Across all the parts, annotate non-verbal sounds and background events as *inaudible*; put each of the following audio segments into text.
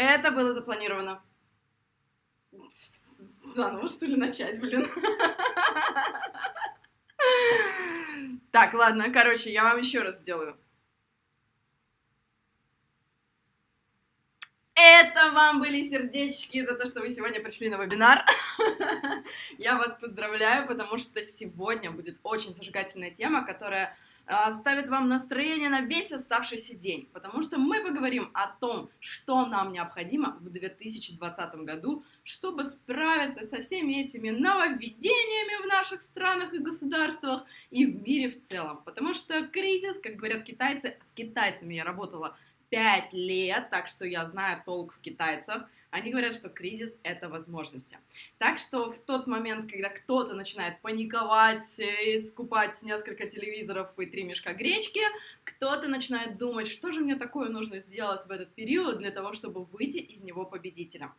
Это было запланировано. Заново, что ли, начать, блин? Так, ладно, короче, я вам еще раз сделаю. Это вам были сердечки за то, что вы сегодня пришли на вебинар. *laughs* Я вас поздравляю, потому что сегодня будет очень зажигательная тема, которая ставит вам настроение на весь оставшийся день, потому что мы поговорим о том, что нам необходимо в 2020 году, чтобы справиться со всеми этими нововведениями в наших странах и государствах и в мире в целом. Потому что кризис, как говорят китайцы, с китайцами я работала 5 лет, так что я знаю толк в китайцах. Они говорят, что кризис — это возможности. Так что в тот момент, когда кто-то начинает паниковать, и скупать несколько телевизоров и три мешка гречки, кто-то начинает думать, что же мне такое нужно сделать в этот период для того, чтобы выйти из него победителем.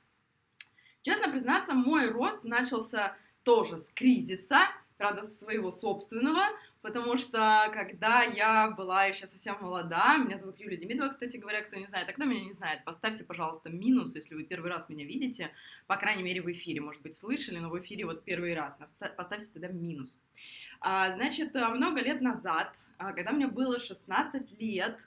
Честно признаться, мой рост начался тоже с кризиса, правда, своего собственного, потому что когда я была еще совсем молода, меня зовут Юлия Демидова, кстати говоря, кто не знает, а кто меня не знает, поставьте, пожалуйста, минус, если вы первый раз меня видите, по крайней мере, в эфире, может быть, слышали, но в эфире вот первый раз, поставьте тогда минус. А, значит, много лет назад, а, когда мне было 16 лет,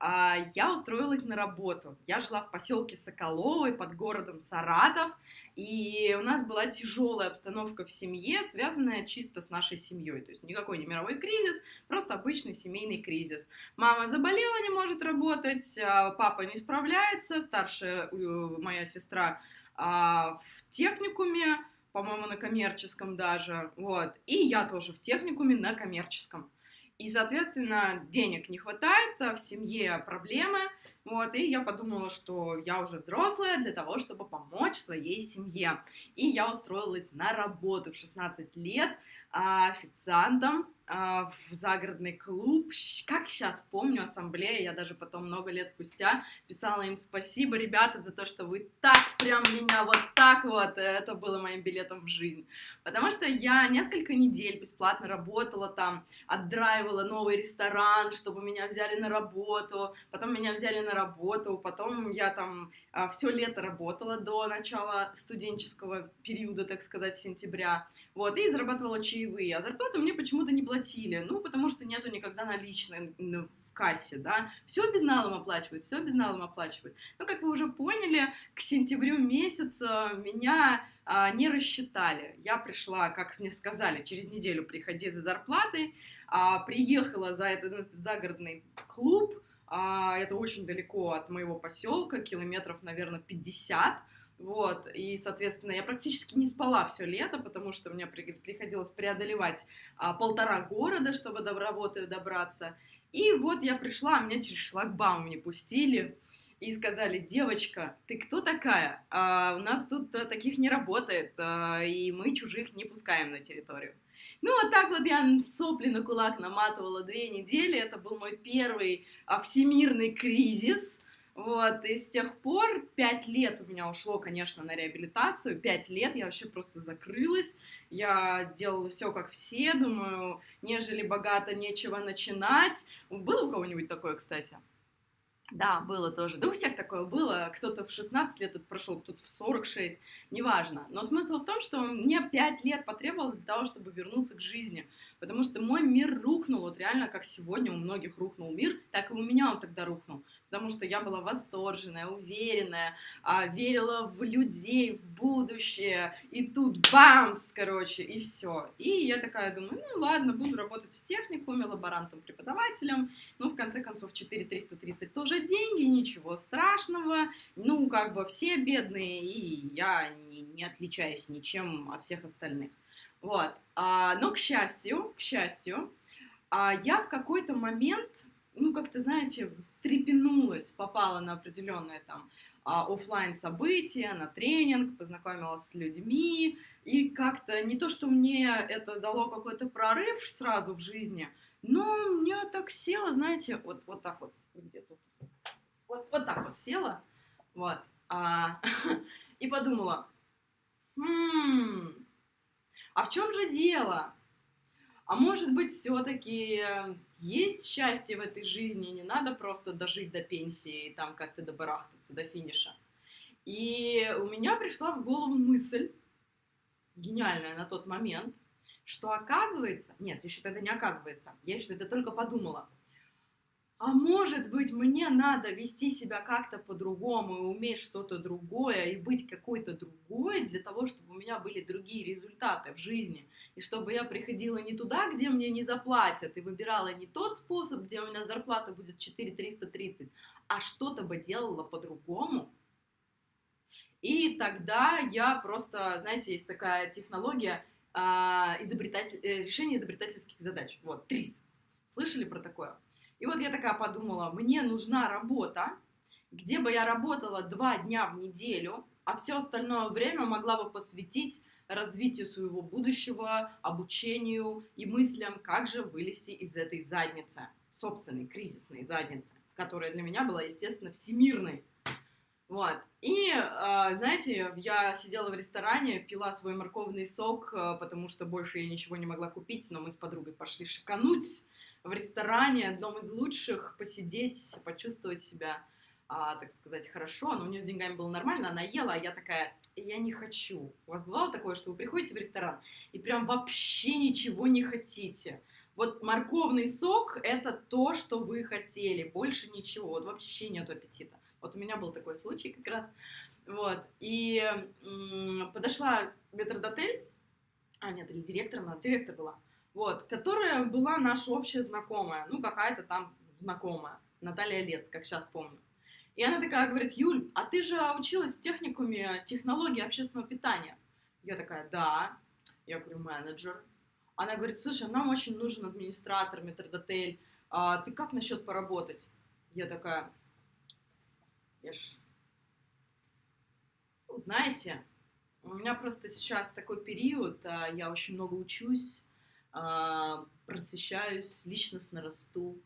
я устроилась на работу. Я жила в поселке Соколовой под городом Саратов, и у нас была тяжелая обстановка в семье, связанная чисто с нашей семьей. То есть никакой не мировой кризис, просто обычный семейный кризис. Мама заболела, не может работать, а, папа не справляется, старшая моя сестра а, в техникуме, по-моему, на коммерческом даже, вот, и я тоже в техникуме на коммерческом. И, соответственно, денег не хватает, а в семье проблемы, вот, и я подумала, что я уже взрослая для того, чтобы помочь своей семье. И я устроилась на работу в 16 лет а, официантом в загородный клуб. Как сейчас помню, ассамблея, я даже потом много лет спустя писала им спасибо, ребята, за то, что вы так прям меня вот так вот, это было моим билетом в жизнь. Потому что я несколько недель бесплатно работала там, отдраивала новый ресторан, чтобы меня взяли на работу, потом меня взяли на работу, потом я там а, все лето работала до начала студенческого периода, так сказать, сентября, вот, и зарабатывала чаевые, а зарплату мне почему-то не платили, ну, потому что нету никогда наличной в кассе, да, все безналом оплачивают, все безналом оплачивают. Но, как вы уже поняли, к сентябрю месяца меня а, не рассчитали. Я пришла, как мне сказали, через неделю приходи за зарплатой, а, приехала за этот загородный клуб, а, это очень далеко от моего поселка, километров, наверное, 50, вот, и, соответственно, я практически не спала все лето, потому что мне приходилось преодолевать а, полтора города, чтобы до работы добраться. И вот я пришла, а меня через шлагбаум не пустили и сказали, девочка, ты кто такая? А, у нас тут а, таких не работает, а, и мы чужих не пускаем на территорию. Ну, вот так вот я сопли на кулак наматывала две недели, это был мой первый а, всемирный кризис, вот, и с тех пор пять лет у меня ушло, конечно, на реабилитацию. Пять лет я вообще просто закрылась. Я делала все как все, думаю, нежели богато, нечего начинать. Было у кого-нибудь такое, кстати? Да, было тоже. Да у всех такое было. Кто-то в 16 лет это прошел, кто-то в 46, неважно. Но смысл в том, что мне 5 лет потребовалось для того, чтобы вернуться к жизни. Потому что мой мир рухнул, вот реально, как сегодня у многих рухнул мир, так и у меня он тогда рухнул потому что я была восторженная, уверенная, а, верила в людей, в будущее, и тут бамс, короче, и все. И я такая думаю, ну ладно, буду работать в техникуме, лаборантом, преподавателем, ну, в конце концов, 4330 тоже деньги, ничего страшного, ну, как бы все бедные, и я не, не отличаюсь ничем от всех остальных. Вот, а, но, к счастью, к счастью, а, я в какой-то момент ну, как-то, знаете, встрепенулась, попала на определенное там а, офлайн события, на тренинг, познакомилась с людьми, и как-то не то, что мне это дало какой-то прорыв сразу в жизни, но мне так села, знаете, вот, вот так вот, где тут, вот, вот так вот села, вот, а, *laughs* и подумала, хм, а в чем же дело? А может быть, все-таки есть счастье в этой жизни, не надо просто дожить до пенсии и там как-то добарахтаться до финиша. И у меня пришла в голову мысль, гениальная на тот момент, что оказывается, нет, еще тогда не оказывается, я еще тогда только подумала, а может быть, мне надо вести себя как-то по-другому и уметь что-то другое, и быть какой-то другой для того, чтобы у меня были другие результаты в жизни, и чтобы я приходила не туда, где мне не заплатят, и выбирала не тот способ, где у меня зарплата будет 4330, а что-то бы делала по-другому. И тогда я просто, знаете, есть такая технология а, изобретатель, э, решения изобретательских задач. Вот, ТРИС. Слышали про такое? И вот я такая подумала, мне нужна работа, где бы я работала два дня в неделю, а все остальное время могла бы посвятить развитию своего будущего, обучению и мыслям, как же вылезти из этой задницы, собственной кризисной задницы, которая для меня была, естественно, всемирной. Вот. И, э, знаете, я сидела в ресторане, пила свой морковный сок, э, потому что больше я ничего не могла купить, но мы с подругой пошли шикануть в ресторане, одном из лучших, посидеть, почувствовать себя, а, так сказать, хорошо. Но у нее с деньгами было нормально, она ела, а я такая, я не хочу. У вас бывало такое, что вы приходите в ресторан и прям вообще ничего не хотите? Вот морковный сок – это то, что вы хотели, больше ничего, вот вообще нет аппетита. Вот у меня был такой случай как раз. Вот, и м- подошла метрдотель, а нет, или директор, она директор была, вот, которая была наша общая знакомая, ну, какая-то там знакомая, Наталья Лец, как сейчас помню. И она такая говорит, Юль, а ты же училась в техникуме технологии общественного питания. Я такая, да. Я говорю, менеджер. Она говорит, слушай, нам очень нужен администратор, метрдотель. А ты как насчет поработать? Я такая, я ж... Ну, знаете, у меня просто сейчас такой период, а, я очень много учусь, просвещаюсь, личностно расту.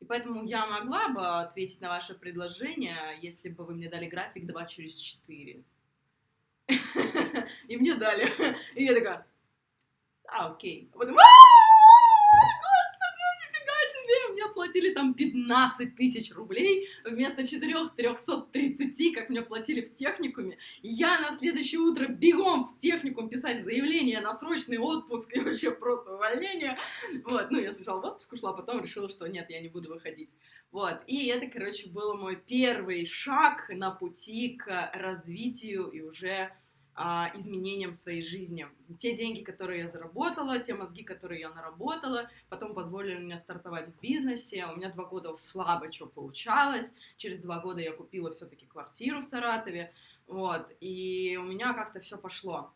И поэтому я могла бы ответить на ваше предложение, если бы вы мне дали график 2 через 4. *laughs* И мне дали. И я такая, а, окей. А потом, платили там 15 тысяч рублей вместо 4 330, как мне платили в техникуме. Я на следующее утро бегом в техникум писать заявление на срочный отпуск и вообще просто увольнение. Вот, ну, я сначала в отпуск ушла, а потом решила, что нет, я не буду выходить. Вот, и это, короче, был мой первый шаг на пути к развитию и уже а, изменениям в своей жизни. Те деньги, которые я заработала, те мозги, которые я наработала, потом позволили мне стартовать в бизнесе. У меня два года слабо что получалось. Через два года я купила все-таки квартиру в Саратове. Вот, и у меня как-то все пошло.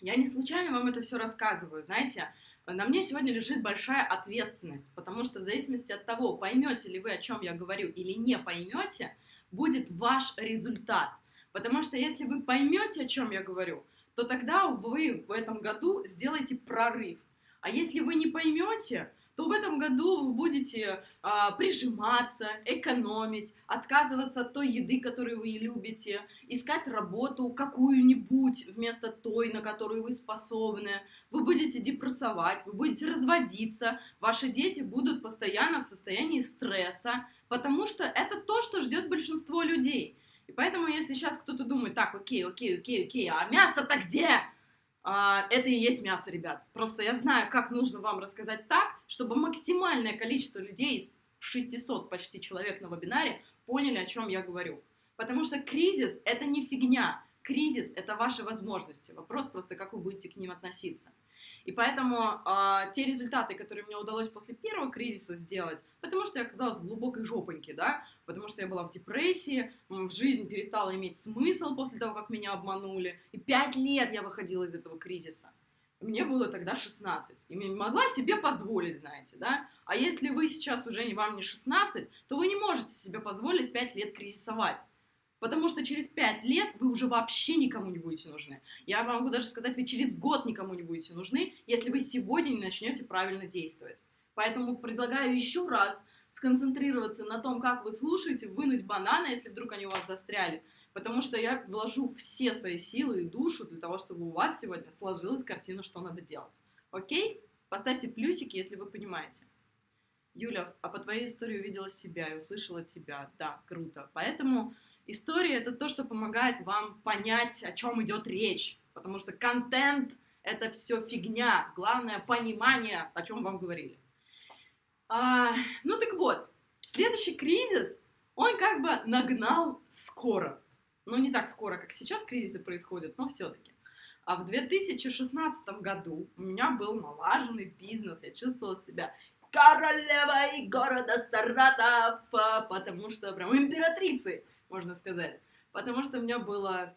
Я не случайно вам это все рассказываю, знаете, на мне сегодня лежит большая ответственность, потому что в зависимости от того, поймете ли вы, о чем я говорю, или не поймете, будет ваш результат. Потому что если вы поймете, о чем я говорю, то тогда вы в этом году сделаете прорыв. А если вы не поймете, то в этом году вы будете а, прижиматься, экономить, отказываться от той еды, которую вы любите, искать работу какую-нибудь вместо той, на которую вы способны. Вы будете депрессовать, вы будете разводиться, ваши дети будут постоянно в состоянии стресса, потому что это то, что ждет большинство людей. Поэтому, если сейчас кто-то думает, так, окей, окей, окей, окей, а мясо-то где? А, это и есть мясо, ребят. Просто я знаю, как нужно вам рассказать так, чтобы максимальное количество людей из 600 почти человек на вебинаре поняли, о чем я говорю. Потому что кризис — это не фигня. Кризис — это ваши возможности. Вопрос просто, как вы будете к ним относиться. И поэтому э, те результаты, которые мне удалось после первого кризиса сделать, потому что я оказалась в глубокой жопоньке, да, потому что я была в депрессии, жизнь перестала иметь смысл после того, как меня обманули, и пять лет я выходила из этого кризиса. Мне было тогда 16, и могла себе позволить, знаете, да. А если вы сейчас уже не вам не 16, то вы не можете себе позволить 5 лет кризисовать. Потому что через пять лет вы уже вообще никому не будете нужны. Я могу даже сказать, вы через год никому не будете нужны, если вы сегодня не начнете правильно действовать. Поэтому предлагаю еще раз сконцентрироваться на том, как вы слушаете, вынуть бананы, если вдруг они у вас застряли. Потому что я вложу все свои силы и душу для того, чтобы у вас сегодня сложилась картина, что надо делать. Окей? Поставьте плюсики, если вы понимаете. Юля, а по твоей истории увидела себя и услышала тебя. Да, круто. Поэтому История — это то, что помогает вам понять, о чем идет речь, потому что контент — это все фигня, главное — понимание, о чем вам говорили. А, ну так вот, следующий кризис, он как бы нагнал скоро. Ну, не так скоро, как сейчас кризисы происходят, но все-таки. А в 2016 году у меня был налаженный бизнес, я чувствовала себя королевой города Саратов, потому что прям императрицей, можно сказать. Потому что у меня было...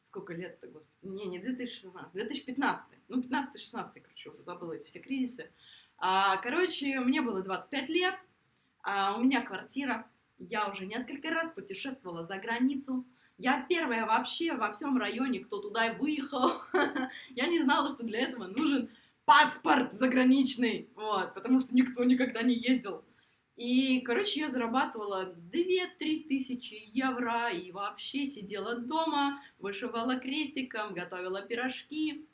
Сколько лет-то, господи? Не, не 2016, 2015. Ну, 15-16, короче, уже забыла эти все кризисы. А, короче, мне было 25 лет, а, у меня квартира, я уже несколько раз путешествовала за границу, я первая вообще во всем районе, кто туда выехал. *laughs* Я не знала, что для этого нужен паспорт заграничный, вот, потому что никто никогда не ездил. И, короче, я зарабатывала 2-3 тысячи евро и вообще сидела дома, вышивала крестиком, готовила пирожки.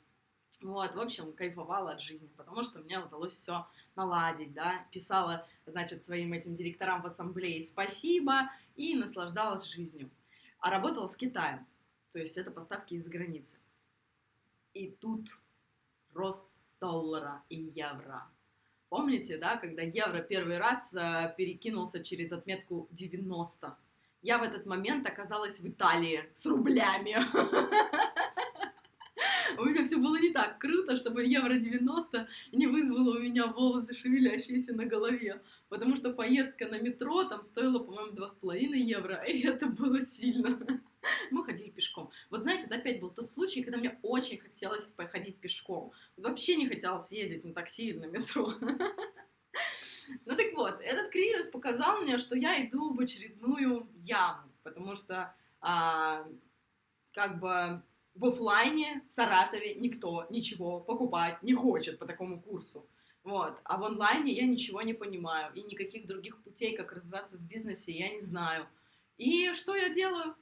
Вот, в общем, кайфовала от жизни, потому что мне удалось все наладить, да, писала, значит, своим этим директорам в ассамблее спасибо и наслаждалась жизнью. А работала с Китаем, то есть это поставки из-за границы. И тут рост доллара и евро. Помните, да, когда евро первый раз э, перекинулся через отметку 90? Я в этот момент оказалась в Италии с рублями. *laughs* У меня все было не так круто, чтобы евро 90 не вызвало у меня волосы шевелящиеся на голове. Потому что поездка на метро там стоила, по-моему, 2,5 евро, и это было сильно. Мы ходили пешком. Вот знаете, да, опять был тот случай, когда мне очень хотелось походить пешком. Вообще не хотелось ездить на такси или на метро. Ну так вот, этот кризис показал мне, что я иду в очередную яму, потому что а, как бы в офлайне в Саратове никто ничего покупать не хочет по такому курсу. Вот. А в онлайне я ничего не понимаю, и никаких других путей, как развиваться в бизнесе, я не знаю. И что я делаю?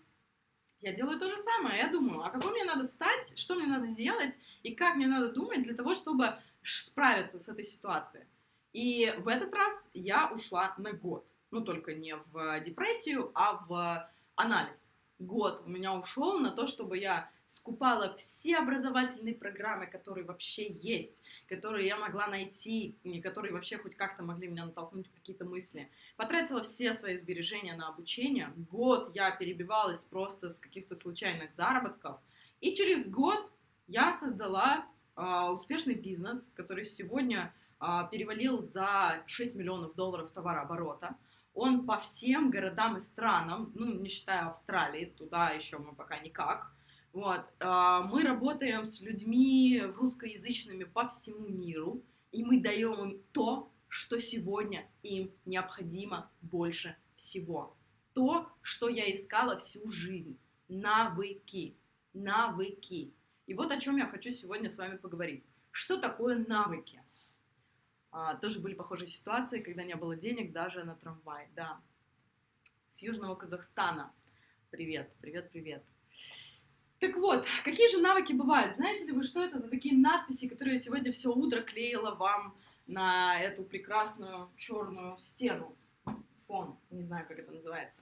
Я делаю то же самое. Я думаю, а какой мне надо стать, что мне надо сделать, и как мне надо думать для того, чтобы справиться с этой ситуацией. И в этот раз я ушла на год. Ну, только не в депрессию, а в анализ. Год у меня ушел на то, чтобы я скупала все образовательные программы, которые вообще есть, которые я могла найти, которые вообще хоть как-то могли меня натолкнуть какие-то мысли. Потратила все свои сбережения на обучение. Год я перебивалась просто с каких-то случайных заработков. И через год я создала э, успешный бизнес, который сегодня э, перевалил за 6 миллионов долларов товарооборота. Он по всем городам и странам, ну, не считая Австралии, туда еще мы пока никак, вот. А, мы работаем с людьми русскоязычными по всему миру, и мы даем им то, что сегодня им необходимо больше всего. То, что я искала всю жизнь. Навыки. Навыки. И вот о чем я хочу сегодня с вами поговорить. Что такое навыки? А, тоже были похожие ситуации, когда не было денег даже на трамвай. Да. С Южного Казахстана. Привет, привет, привет. Так вот, какие же навыки бывают? Знаете ли вы, что это за такие надписи, которые я сегодня все утро клеила вам на эту прекрасную черную стену? Фон, не знаю, как это называется.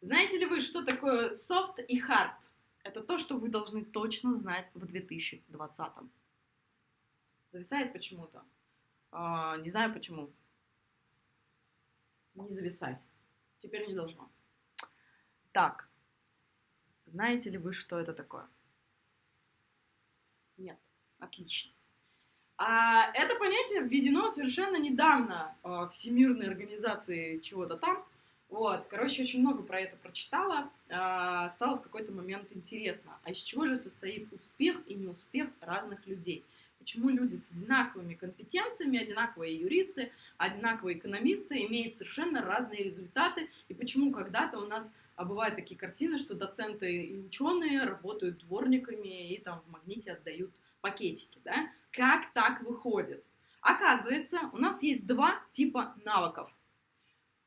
Знаете ли вы, что такое soft и hard? Это то, что вы должны точно знать в 2020. Зависает почему-то. А, не знаю почему. Не зависай. Теперь не должно. Так, знаете ли вы, что это такое? Нет. Отлично. А это понятие введено совершенно недавно э, Всемирной организации чего-то там. Вот, короче, очень много про это прочитала. Э, стало в какой-то момент интересно, а из чего же состоит успех и неуспех разных людей? Почему люди с одинаковыми компетенциями, одинаковые юристы, одинаковые экономисты имеют совершенно разные результаты, и почему когда-то у нас а бывают такие картины, что доценты и ученые работают дворниками и там в магните отдают пакетики, да? Как так выходит? Оказывается, у нас есть два типа навыков.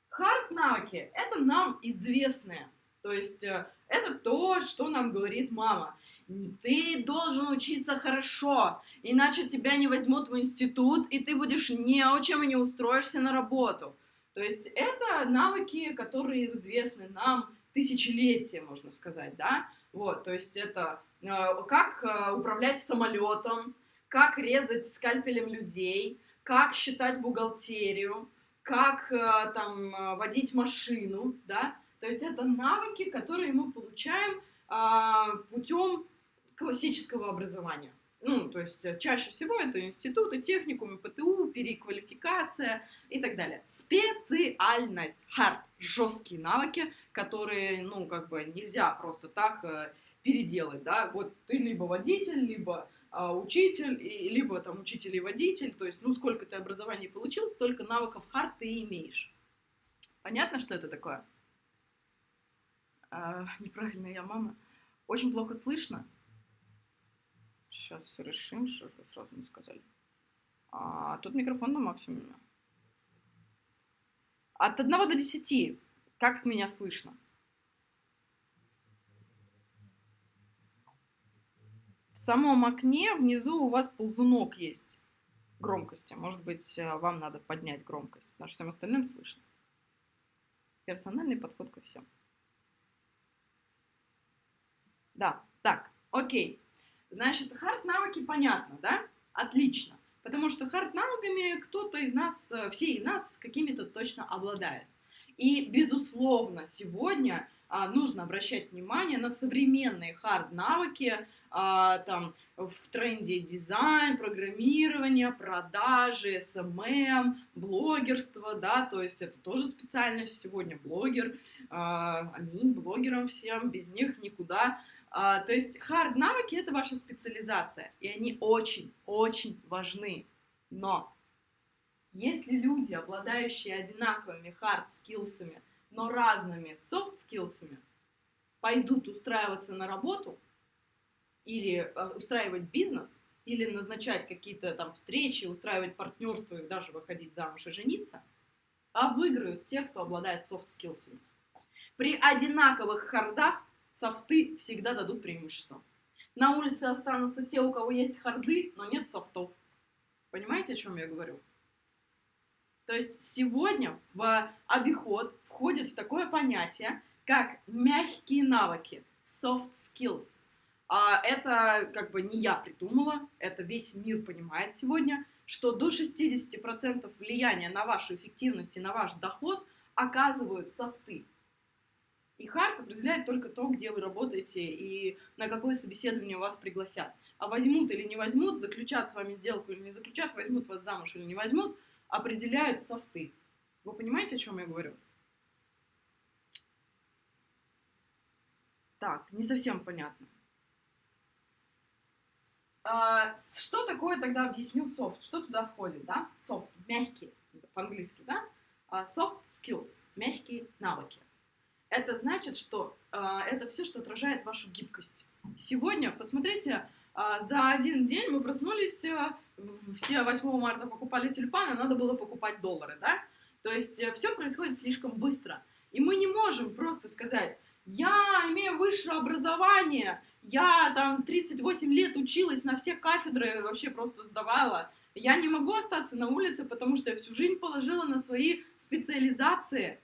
Хард навыки – это нам известные. То есть э, это то, что нам говорит мама. Ты должен учиться хорошо, иначе тебя не возьмут в институт, и ты будешь неучим и не устроишься на работу. То есть это навыки, которые известны нам тысячелетия, можно сказать, да, вот, то есть это э, как э, управлять самолетом, как резать скальпелем людей, как считать бухгалтерию, как э, там водить машину, да, то есть это навыки, которые мы получаем э, путем классического образования. Ну, то есть э, чаще всего это институты, техникумы, ПТУ, переквалификация и так далее. Специальность, hard, жесткие навыки, которые, ну, как бы нельзя просто так э, переделать, да. Вот ты либо водитель, либо а, учитель, и, либо там учитель и водитель, то есть, ну, сколько ты образований получил, столько навыков hard ты имеешь. Понятно, что это такое? А, неправильно я мама. Очень плохо слышно. Сейчас решим, что же вы сразу не сказали. А, тут микрофон на максимуме. От 1 до 10. Как меня слышно? В самом окне внизу у вас ползунок есть громкости. Может быть, э, вам надо поднять громкость, потому что всем остальным слышно. Персональный подход ко всем. Да, так, окей. Значит, хард-навыки понятно, да? Отлично. Потому что хард-навыками кто-то из нас, э, все из нас какими-то точно обладает. И, безусловно, сегодня а, нужно обращать внимание на современные хард-навыки, а, там, в тренде дизайн, программирование, продажи, SMM, эм эм, блогерство, да, то есть это тоже специальность сегодня, блогер, а, аминь, блогерам всем, без них никуда, а, то есть hard навыки это ваша специализация, и они очень-очень важны. Но если люди, обладающие одинаковыми hard скиллсами, но разными soft скиллсами, пойдут устраиваться на работу или а, устраивать бизнес, или назначать какие-то там встречи, устраивать партнерство и даже выходить замуж и жениться, а выиграют те, кто обладает soft скиллсами. При одинаковых хардах софты всегда дадут преимущество. На улице останутся те, у кого есть харды, но нет софтов. Понимаете, о чем я говорю? То есть сегодня в обиход входит такое понятие, как мягкие навыки, soft skills. А это как бы не я придумала, это весь мир понимает сегодня, что до 60% влияния на вашу эффективность и на ваш доход оказывают софты. И хард определяет только то, где вы работаете и на какое собеседование вас пригласят. А возьмут или не возьмут, заключат с вами сделку или не заключат, возьмут вас замуж или не возьмут, определяют софты. Вы понимаете, о чем я говорю? Так, не совсем понятно. А, что такое тогда, объясню, софт? Что туда входит, да? Софт, мягкий, по-английски, да? А, soft skills, мягкие навыки это значит, что э, это все, что отражает вашу гибкость. Сегодня, посмотрите, э, за один день мы проснулись, э, все 8 марта покупали тюльпаны, надо было покупать доллары, да? То есть э, все происходит слишком быстро. И мы не можем просто сказать, я имею высшее образование, я там 38 лет училась на все кафедры, вообще просто сдавала. Я не могу остаться на улице, потому что я всю жизнь положила на свои специализации.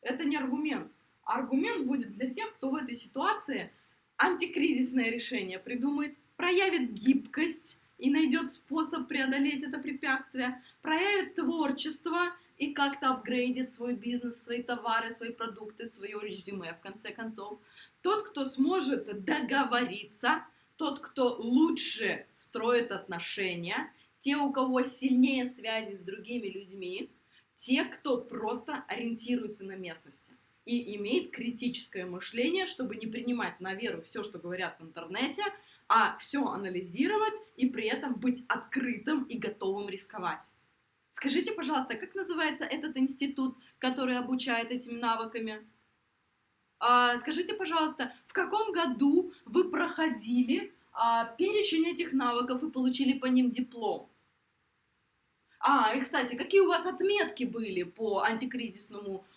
Это не аргумент аргумент будет для тех, кто в этой ситуации антикризисное решение придумает, проявит гибкость и найдет способ преодолеть это препятствие, проявит творчество и как-то апгрейдит свой бизнес, свои товары, свои продукты, свое резюме, в конце концов. Тот, кто сможет договориться, тот, кто лучше строит отношения, те, у кого сильнее связи с другими людьми, те, кто просто ориентируется на местности и имеет критическое мышление, чтобы не принимать на веру все, что говорят в интернете, а все анализировать и при этом быть открытым и готовым рисковать. Скажите, пожалуйста, как называется этот институт, который обучает этим навыками? А, скажите, пожалуйста, в каком году вы проходили а, перечень этих навыков и получили по ним диплом? А, и, кстати, какие у вас отметки были по антикризисному а,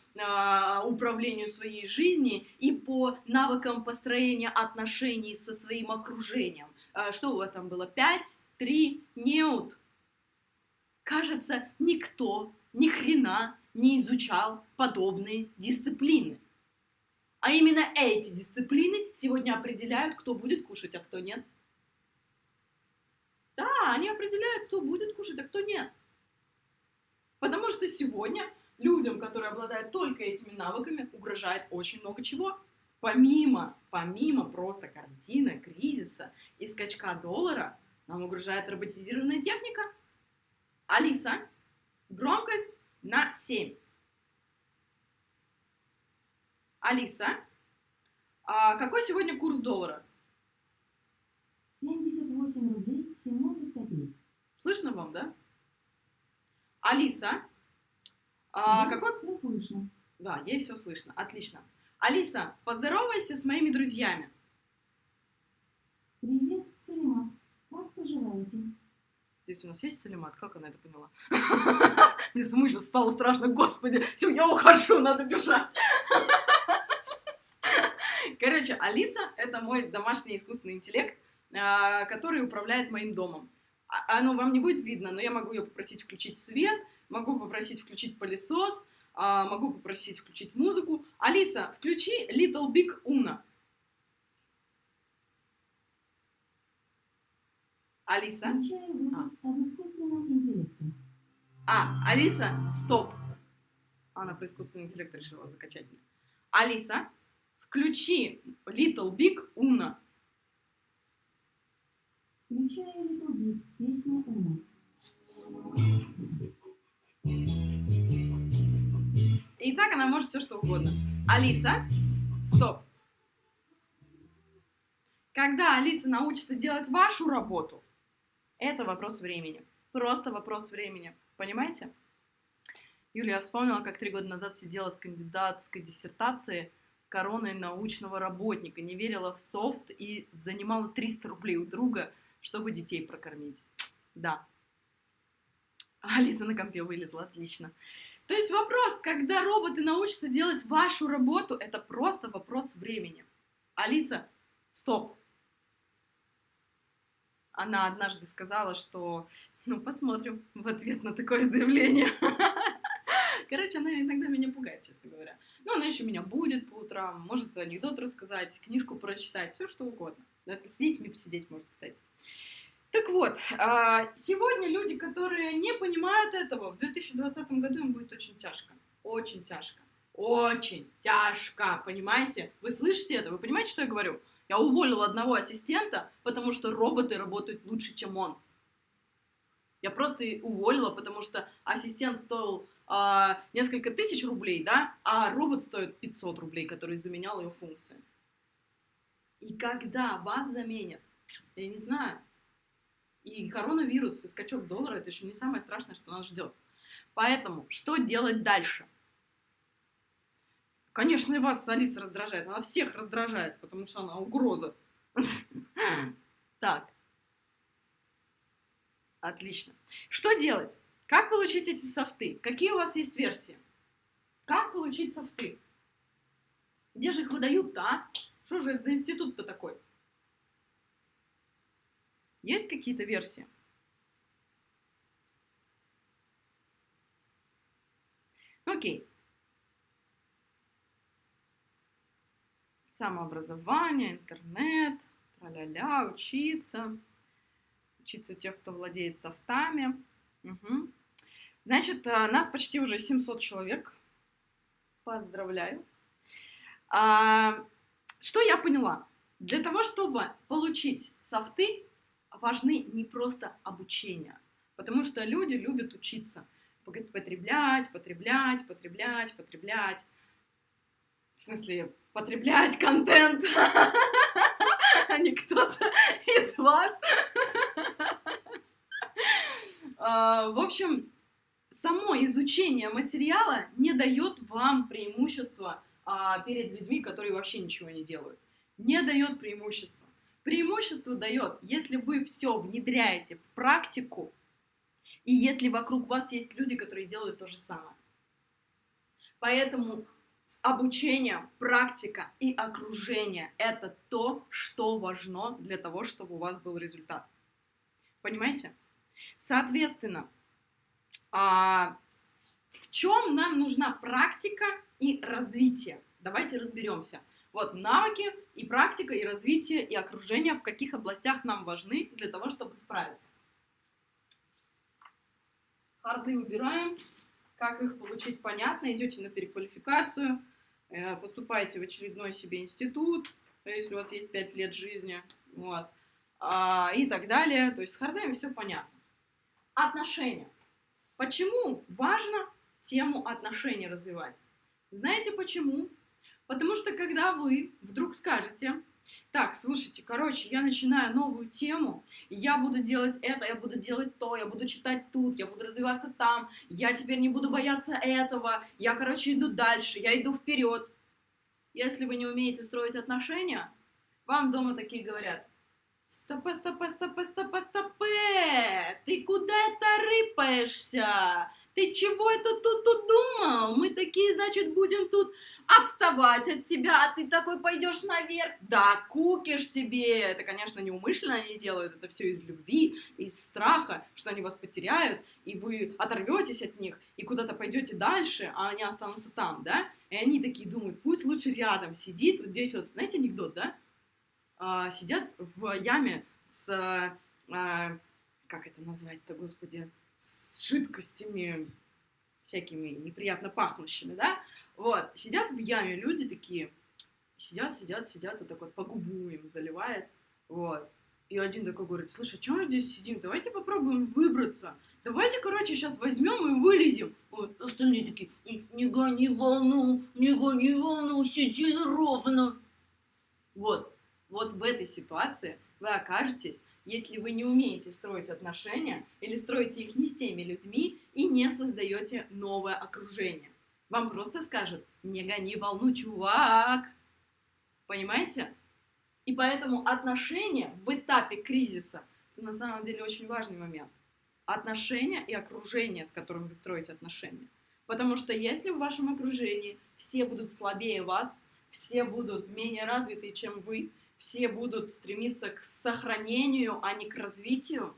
управлению своей жизни и по навыкам построения отношений со своим окружением. А, что у вас там было? Пять, три, неут. Кажется, никто ни хрена не изучал подобные дисциплины. А именно эти дисциплины сегодня определяют, кто будет кушать, а кто нет. Да, они определяют, кто будет кушать, а кто нет. Потому что сегодня людям, которые обладают только этими навыками, угрожает очень много чего. Помимо, помимо просто карантина, кризиса и скачка доллара, нам угрожает роботизированная техника. Алиса, громкость на 7. Алиса, а какой сегодня курс доллара? 78 рублей 17 копеек. Слышно вам, да? Алиса, а Да, какой... Все слышно. Да, ей все слышно. Отлично. Алиса, поздоровайся с моими друзьями. Привет, Салимат. Как поживаете? Здесь у нас есть Салимат? Как она это поняла? *laughs* Мне самой сейчас стало страшно. Господи, все, я ухожу, надо бежать. *laughs* Короче, Алиса — это мой домашний искусственный интеллект, а, который управляет моим домом. А- Оно вам не будет видно, но я могу ее попросить включить свет, могу попросить включить пылесос, а, могу попросить включить музыку. Алиса, включи Little Big Uno. Алиса? Интеллекте. А, Алиса, стоп. Она про искусственный интеллект решила закачать меня. Алиса, включи Little Big Uno. Включаю Little Big, песня Уна. И так она может все что угодно. Алиса, стоп. Когда Алиса научится делать вашу работу, это вопрос времени. Просто вопрос времени. Понимаете? Юлия, вспомнила, как три года назад сидела с кандидатской диссертацией короной научного работника, не верила в софт и занимала 300 рублей у друга, чтобы детей прокормить. Да. Алиса на компе вылезла, отлично. То есть вопрос, когда роботы научатся делать вашу работу, это просто вопрос времени. Алиса, стоп. Она однажды сказала, что, ну, посмотрим в ответ на такое заявление. *laughs* Короче, она иногда меня пугает, честно говоря. Но она еще меня будет по утрам, может анекдот рассказать, книжку прочитать, все что угодно. С детьми посидеть может, кстати. Так вот, а, сегодня люди, которые не понимают этого, в 2020 году им будет очень тяжко. Очень тяжко. Очень тяжко, понимаете? Вы слышите это? Вы понимаете, что я говорю? Я уволила одного ассистента, потому что роботы работают лучше, чем он. Я просто уволила, потому что ассистент стоил а, несколько тысяч рублей, да, а робот стоит 500 рублей, который заменял ее функции. И когда вас заменят, я не знаю, и коронавирус, и скачок доллара, это еще не самое страшное, что нас ждет. Поэтому, что делать дальше? Конечно, и вас Алиса раздражает. Она всех раздражает, потому что она угроза. Так. Отлично. Что делать? Как получить эти софты? Какие у вас есть версии? Как получить софты? Где же их выдают-то, а? Что же это за институт-то такой? Есть какие-то версии? Окей. Самообразование, интернет, тра-ля-ля, учиться. Учиться у тех, кто владеет софтами. Мгм. Значит, а, нас почти уже 700 человек. Поздравляю. А, что я поняла? Для того, чтобы получить софты, важны не просто обучение. Потому что люди любят учиться. Потреблять, потреблять, потреблять, потреблять. В смысле, потреблять контент, *laughs* а не кто-то из вас. *laughs* А, В общем, само изучение материала не дает вам преимущества а, перед людьми, которые вообще ничего не делают. Не дает преимущества. Преимущество дает, если вы все внедряете в практику, и если вокруг вас есть люди, которые делают то же самое. Поэтому обучение, практика и окружение – это то, что важно для того, чтобы у вас был результат. Понимаете? Соответственно, а, в чем нам нужна практика и развитие? Давайте разберемся. Вот навыки и практика, и развитие, и окружение, в каких областях нам важны для того, чтобы справиться. Харды убираем. Как их получить, понятно. Идете на переквалификацию, э, поступаете в очередной себе институт, если у вас есть 5 лет жизни, вот, а, и так далее. То есть с хардами все понятно. Отношения. Почему важно тему отношений развивать? Знаете почему? Потому что когда вы вдруг скажете, так, слушайте, короче, я начинаю новую тему, я буду делать это, я буду делать то, я буду читать тут, я буду развиваться там, я теперь не буду бояться этого, я, короче, иду дальше, я иду вперед. Если вы не умеете строить отношения, вам дома такие говорят, стопе, стопе, стопе, стопе, стопе, ты куда это рыпаешься? Ты чего это тут удумал? Мы такие, значит, будем тут отставать от тебя, а ты такой пойдешь наверх. Да, кукиш тебе. Это, конечно, неумышленно они делают, это все из любви, из страха, что они вас потеряют, и вы оторветесь от них, и куда-то пойдете дальше, а они останутся там, да? И они такие думают, пусть лучше рядом сидит. Вот здесь вот, знаете, анекдот, да? А, сидят в яме с, а, как это назвать-то, господи, с жидкостями всякими неприятно пахнущими, да? Вот, сидят в яме люди такие, сидят, сидят, сидят, и такой по губу им заливает, вот. И один такой говорит, слушай, а что мы здесь сидим? Давайте попробуем выбраться. Давайте, короче, сейчас возьмем и вылезем. Вот, остальные такие, не гони волну, не гони волну, сиди ровно. Вот, вот в этой ситуации вы окажетесь, если вы не умеете строить отношения или строите их не с теми людьми и не создаете новое окружение. Вам просто скажут, не гони волну, чувак. Понимаете? И поэтому отношения в этапе кризиса – это на самом деле очень важный момент. Отношения и окружение, с которым вы строите отношения. Потому что если в вашем окружении все будут слабее вас, все будут менее развитые, чем вы, все будут стремиться к сохранению, а не к развитию,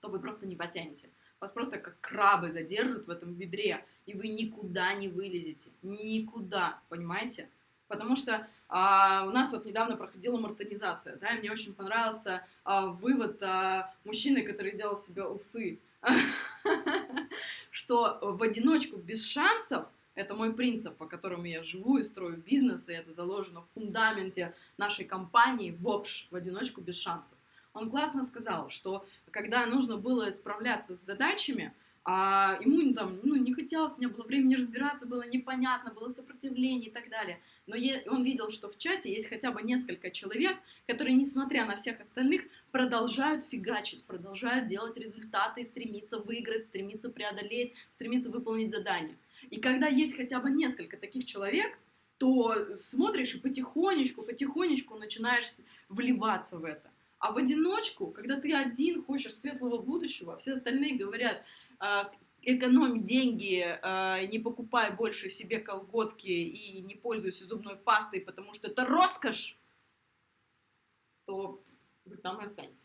то вы просто не потянете. Вас просто как крабы задержат в этом ведре, и вы никуда не вылезете. Никуда, понимаете? Потому что а, у нас вот недавно проходила мартонизация, да, и мне очень понравился а, вывод а, мужчины, который делал себе усы, *laughs* что в одиночку без шансов, это мой принцип, по которому я живу и строю бизнес, и это заложено в фундаменте нашей компании, в общ, в одиночку без шансов. Он классно сказал, что когда нужно было справляться с задачами, а ему там, ну, не хотелось, не было времени разбираться, было непонятно, было сопротивление и так далее. Но он видел, что в чате есть хотя бы несколько человек, которые, несмотря на всех остальных, продолжают фигачить, продолжают делать результаты, стремиться выиграть, стремиться преодолеть, стремиться выполнить задание. И когда есть хотя бы несколько таких человек, то смотришь и потихонечку, потихонечку начинаешь вливаться в это. А в одиночку, когда ты один хочешь светлого будущего, все остальные говорят, а, экономь деньги, а, не покупай больше себе колготки и не пользуйся зубной пастой, потому что это роскошь, то вы там и останетесь.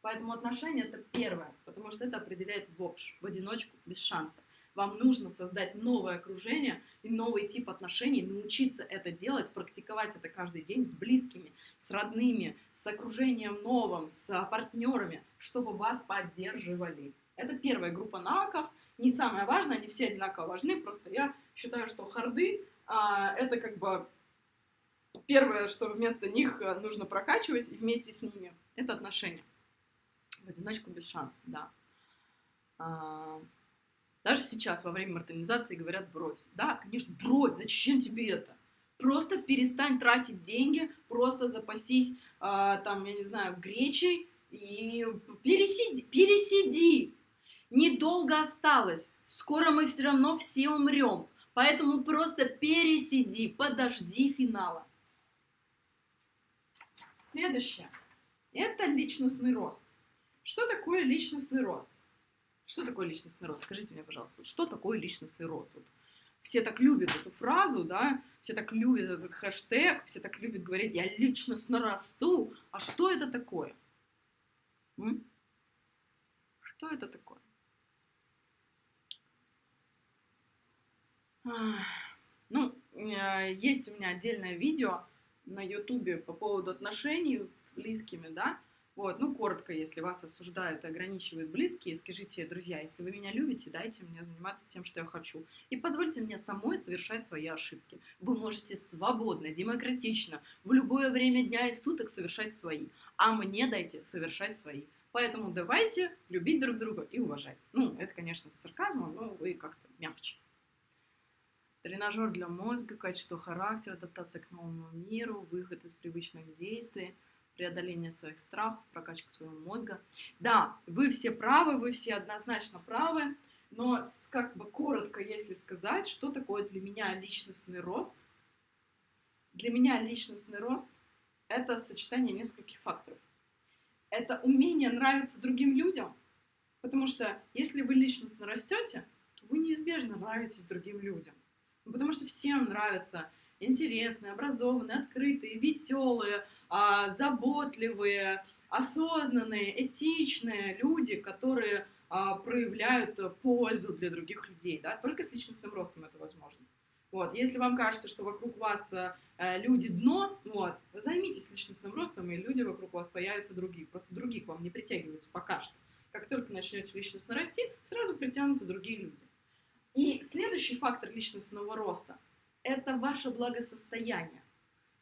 Поэтому отношения это первое, потому что это определяет в общем, в одиночку, без шанса. Вам нужно создать новое окружение и новый тип отношений, научиться это делать, практиковать это каждый день с близкими, с родными, с окружением новым, с партнерами, чтобы вас поддерживали. Это первая группа навыков, не самое важное, они все одинаково важны, просто я считаю, что харды а, это как бы первое, что вместо них э, нужно прокачивать, и вместе с ними это отношения. В одиночку без шансов, да. А, даже сейчас, во время мартинизации, говорят брось. Да, конечно, брось, зачем тебе это? Просто перестань тратить деньги, просто запасись, а, там, я не знаю, гречей и пересиди, пересиди, Недолго осталось. Скоро мы все равно все умрем. Поэтому просто пересиди, подожди финала. Следующее. Это личностный рост. Что такое личностный рост? Что такое личностный рост? Скажите мне, пожалуйста, что такое личностный рост? Все так любят эту фразу, да, все так любят этот хэштег, все так любят говорить, я личностно расту. А что это такое? М? Что это такое? Ну, э, есть у меня отдельное видео на Ютубе по поводу отношений с близкими, да, вот, ну, коротко, если вас осуждают и ограничивают близкие, скажите, друзья, если вы меня любите, дайте мне заниматься тем, что я хочу. И позвольте мне самой совершать свои ошибки. Вы можете свободно, демократично, в любое время дня и суток совершать свои. А мне дайте совершать свои. Поэтому давайте любить друг друга и уважать. Ну, это, конечно, с сарказмом, но вы как-то мягче. Тренажер для мозга, качество характера, адаптация к новому миру, выход из привычных действий – преодоление своих страхов, прокачка своего мозга. Да, вы все правы, вы все однозначно правы, но как бы коротко, если сказать, что такое для меня личностный рост. Для меня личностный рост – это сочетание нескольких факторов. Это умение нравиться другим людям, потому что если вы личностно растете, то вы неизбежно нравитесь другим людям. Потому что всем нравятся интересные, образованные, открытые, веселые, а, заботливые, осознанные, этичные люди, которые а, проявляют пользу для других людей, да, только с личностным ростом это возможно. Вот, если вам кажется, что вокруг вас э, люди дно, вот, займитесь личностным ростом, и люди вокруг вас появятся другие. Просто другие к вам не притягиваются пока что. Как только начнете личностно расти, сразу притянутся другие люди. И следующий фактор личностного роста – это ваше благосостояние.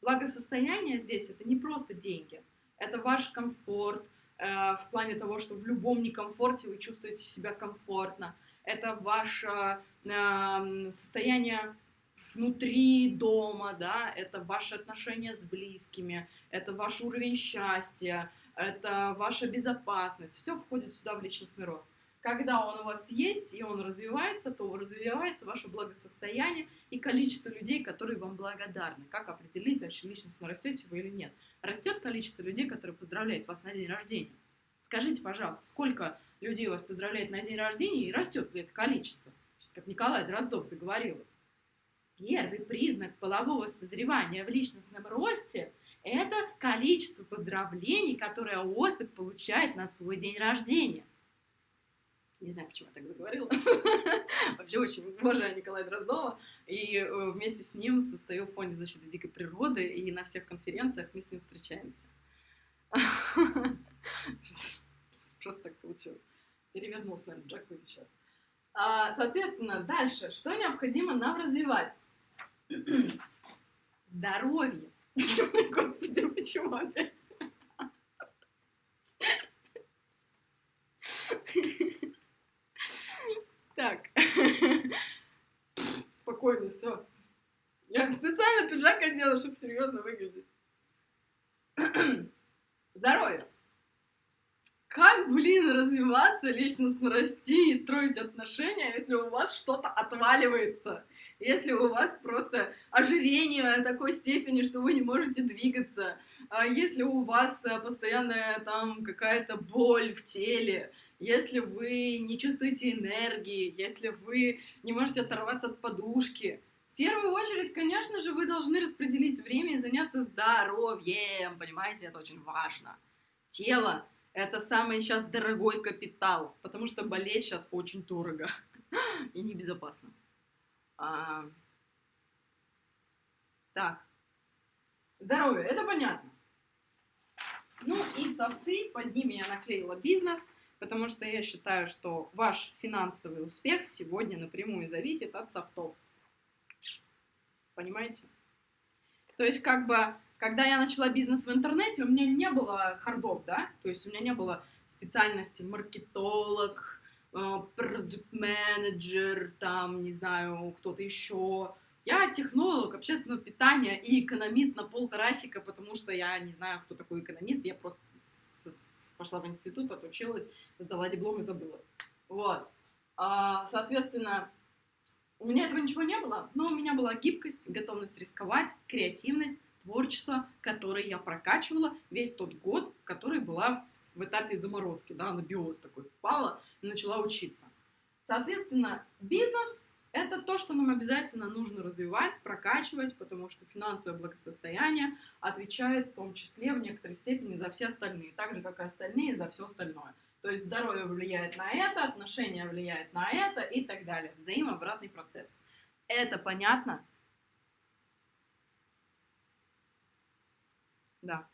Благосостояние здесь это не просто деньги, это ваш комфорт э, в плане того, что в любом некомфорте вы чувствуете себя комфортно. Это ваше э, состояние внутри дома, да, это ваши отношения с близкими, это ваш уровень счастья, это ваша безопасность. Все входит сюда в личностный рост. Когда он у вас есть и он развивается, то развивается ваше благосостояние и количество людей, которые вам благодарны. Как определить, вообще личностно растете вы или нет? Растет количество людей, которые поздравляют вас на день рождения. Скажите, пожалуйста, сколько людей вас поздравляет на день рождения и растет ли это количество? Сейчас как Николай Дроздов заговорил. Первый признак полового созревания в личностном росте – это количество поздравлений, которое особь получает на свой день рождения. Не знаю, почему я так заговорила. *laughs* Вообще очень уважаю Николая Дроздова. И э, вместе с ним состою в Фонде защиты дикой природы, и на всех конференциях мы с ним встречаемся. *laughs* Просто так получилось. Перевернулся, наверное, джакузи сейчас. А, соответственно, дальше. Что необходимо нам развивать? *clears throat* Здоровье. *laughs* Господи, почему опять? Так. *laughs* Спокойно, все. Я специально пиджак одела, чтобы серьезно выглядеть. *clears throat* Здоровье. Как, блин, развиваться, личностно расти и строить отношения, если у вас что-то отваливается? Если у вас просто ожирение такой степени, что вы не можете двигаться, а если у вас э, постоянная там какая-то боль в теле, если вы не чувствуете энергии, если вы не можете оторваться от подушки. В первую очередь, конечно же, вы должны распределить время и заняться здоровьем, понимаете, это очень важно. Тело – это самый сейчас дорогой капитал, потому что болеть сейчас очень дорого *laughs* и небезопасно. А... Так, здоровье, это понятно. Ну и софты, под ними я наклеила бизнес – потому что я считаю, что ваш финансовый успех сегодня напрямую зависит от софтов. Понимаете? То есть, как бы, когда я начала бизнес в интернете, у меня не было хардов, да? То есть, у меня не было специальности маркетолог, проект-менеджер, там, не знаю, кто-то еще. Я технолог общественного питания и экономист на полтарасика, потому что я не знаю, кто такой экономист, я просто пошла в институт, отучилась, сдала диплом и забыла. Вот. А, соответственно, у меня этого ничего не было, но у меня была гибкость, готовность рисковать, креативность, творчество, которое я прокачивала весь тот год, который была в этапе заморозки, да, на биоз такой впала и начала учиться. Соответственно, бизнес это то, что нам обязательно нужно развивать, прокачивать, потому что финансовое благосостояние отвечает в том числе в некоторой степени за все остальные, так же, как и остальные за все остальное. То есть здоровье влияет на это, отношения влияют на это и так далее. Взаимообратный процесс. Это понятно? Да.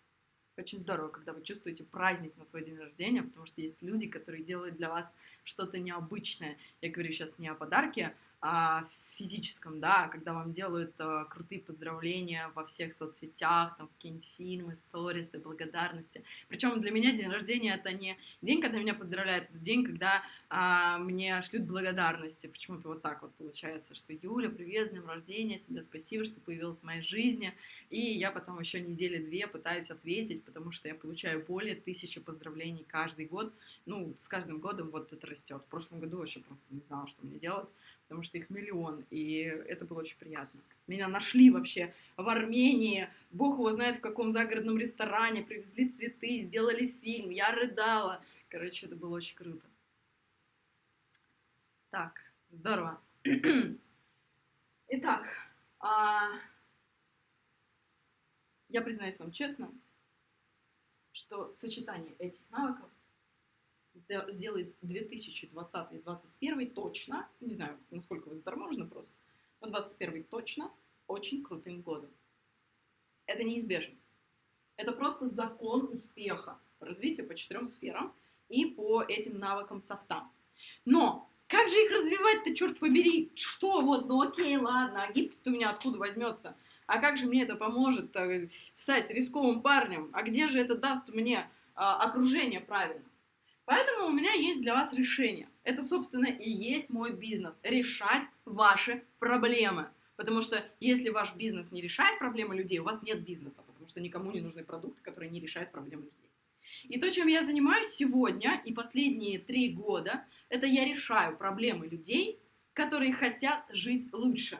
Очень здорово, когда вы чувствуете праздник на свой день рождения, потому что есть люди, которые делают для вас что-то необычное. Я говорю сейчас не о подарке, а, физическом, да, когда вам делают а, крутые поздравления во всех соцсетях, там какие-нибудь фильмы, сторисы, благодарности. Причем для меня день рождения это не день, когда меня поздравляют, это день, когда а, мне шлют благодарности. Почему-то вот так вот получается, что Юля, привет, с днем рождения, тебе спасибо, что появилась в моей жизни. И я потом еще недели две пытаюсь ответить, потому что я получаю более тысячи поздравлений каждый год. Ну, с каждым годом вот это растет. В прошлом году вообще просто не знала, что мне делать потому что их миллион, и это было очень приятно. Меня нашли вообще в Армении, бог его знает в каком загородном ресторане, привезли цветы, сделали фильм, я рыдала. Короче, это было очень круто. Так, здорово. Итак, а... я признаюсь вам честно, что сочетание этих навыков сделает 2020 и 2021 точно, не знаю, насколько вы заторможены просто, но 2021 точно очень крутым годом. Это неизбежно. Это просто закон успеха развития по четырем сферам и по этим навыкам софта. Но как же их развивать-то, черт побери? Что вот, ну окей, ладно, а гибкость у меня откуда возьмется? А как же мне это поможет э, стать рисковым парнем? А где же это даст мне а, окружение правильно? Поэтому у меня есть для вас решение. Это, собственно, и есть мой бизнес. Решать ваши проблемы. Потому что если ваш бизнес не решает проблемы людей, у вас нет бизнеса, потому что никому не нужны продукты, которые не решают проблемы людей. И то, чем я занимаюсь сегодня и последние три года, это я решаю проблемы людей, которые хотят жить лучше.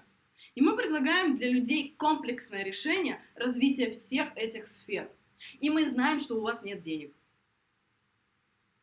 И мы предлагаем для людей комплексное решение развития всех этих сфер. И мы знаем, что у вас нет денег.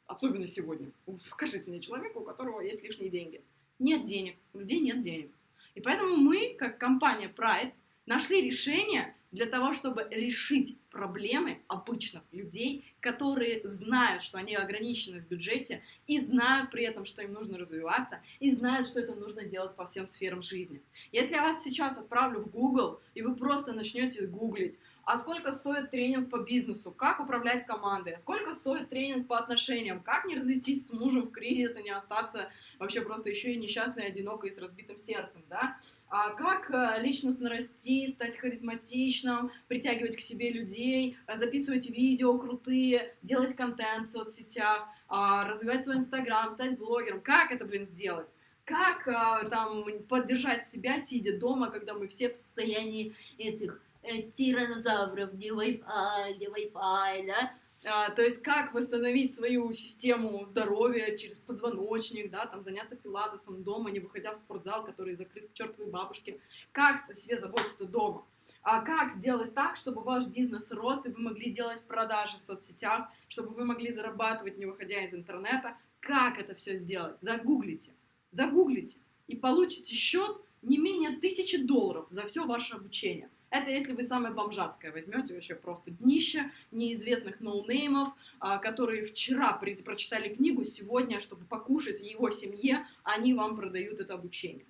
Особенно сегодня. Скажите мне человеку, у которого есть лишние деньги. Нет денег, у людей нет денег. И поэтому мы, как компания Pride, нашли решение для того, чтобы решить проблемы обычных людей, которые знают, что они ограничены в бюджете, и знают при этом, что им нужно развиваться, и знают, что это нужно делать по всем сферам жизни. Если я вас сейчас отправлю в Google, и вы просто начнете гуглить, а сколько стоит тренинг по бизнесу, как управлять командой, а сколько стоит тренинг по отношениям, как не развестись с мужем в кризис и не остаться вообще просто еще и несчастной, одинокой с разбитым сердцем, да, а как э, личностно расти, стать харизматичным, притягивать к себе людей, э, записывать видео крутые, делать контент в соцсетях, а, развивать свой инстаграм, стать блогером, как это, блин, сделать? Как э, там поддержать себя, сидя дома, когда мы все в состоянии этих э, тиранозавров, не Wi-Fi, не Wi-Fi, да? А, то есть как восстановить свою систему здоровья через позвоночник, да, там заняться пилатесом дома, не выходя в спортзал, который закрыт к чертовой бабушке. Как о себе заботиться дома? А как сделать так, чтобы ваш бизнес рос, и вы могли делать продажи в соцсетях, чтобы вы могли зарабатывать, не выходя из интернета? Как это все сделать? Загуглите. Загуглите. И получите счет не менее тысячи долларов за все ваше обучение. Это если вы самое бомжатское возьмете, вообще просто днище неизвестных ноунеймов, а, которые вчера прочитали книгу, сегодня, чтобы покушать в его семье, они вам продают это обучение.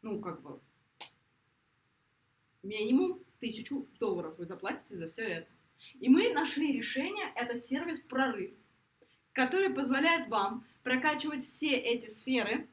Ну, как бы, минимум тысячу долларов вы заплатите за все это. И мы нашли решение, это сервис «Прорыв», который позволяет вам прокачивать все эти сферы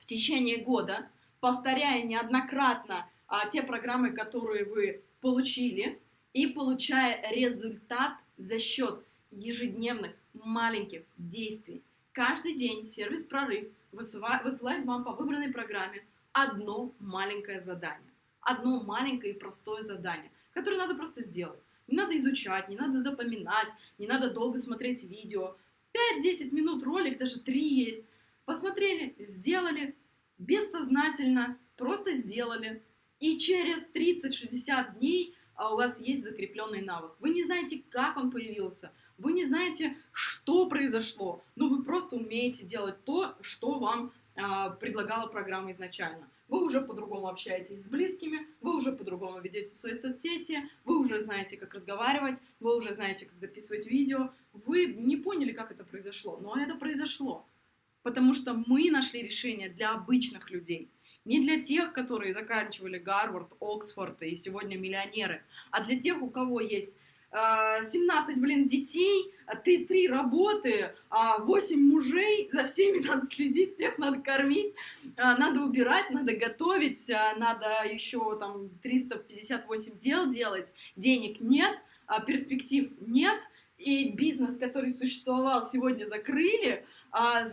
в течение года, повторяя неоднократно а, те программы, которые вы получили, и получая результат за счет ежедневных маленьких действий. Каждый день сервис «Прорыв» высылает вам по выбранной программе одно маленькое задание. Одно маленькое и простое задание, которое надо просто сделать. Не надо изучать, не надо запоминать, не надо долго смотреть видео. 5-10 минут ролик, даже 3 есть. Посмотрели, сделали, бессознательно, просто сделали. И через 30-60 дней а, у вас есть закрепленный навык. Вы не знаете, как он появился, вы не знаете, что произошло, но вы просто умеете делать то, что вам а, предлагала программа изначально. Вы уже по-другому общаетесь с близкими, вы уже по-другому ведете свои соцсети, вы уже знаете, как разговаривать, вы уже знаете, как записывать видео. Вы не поняли, как это произошло, но это произошло. Потому что мы нашли решение для обычных людей – не для тех, которые заканчивали Гарвард, Оксфорд и сегодня миллионеры, а для тех, у кого есть 17, блин, детей, а ты три работы, а 8 мужей, за всеми *laughs* надо следить, всех надо кормить, надо убирать, надо готовить, надо еще там 358 дел делать, денег нет, перспектив нет, и бизнес, который существовал, сегодня закрыли,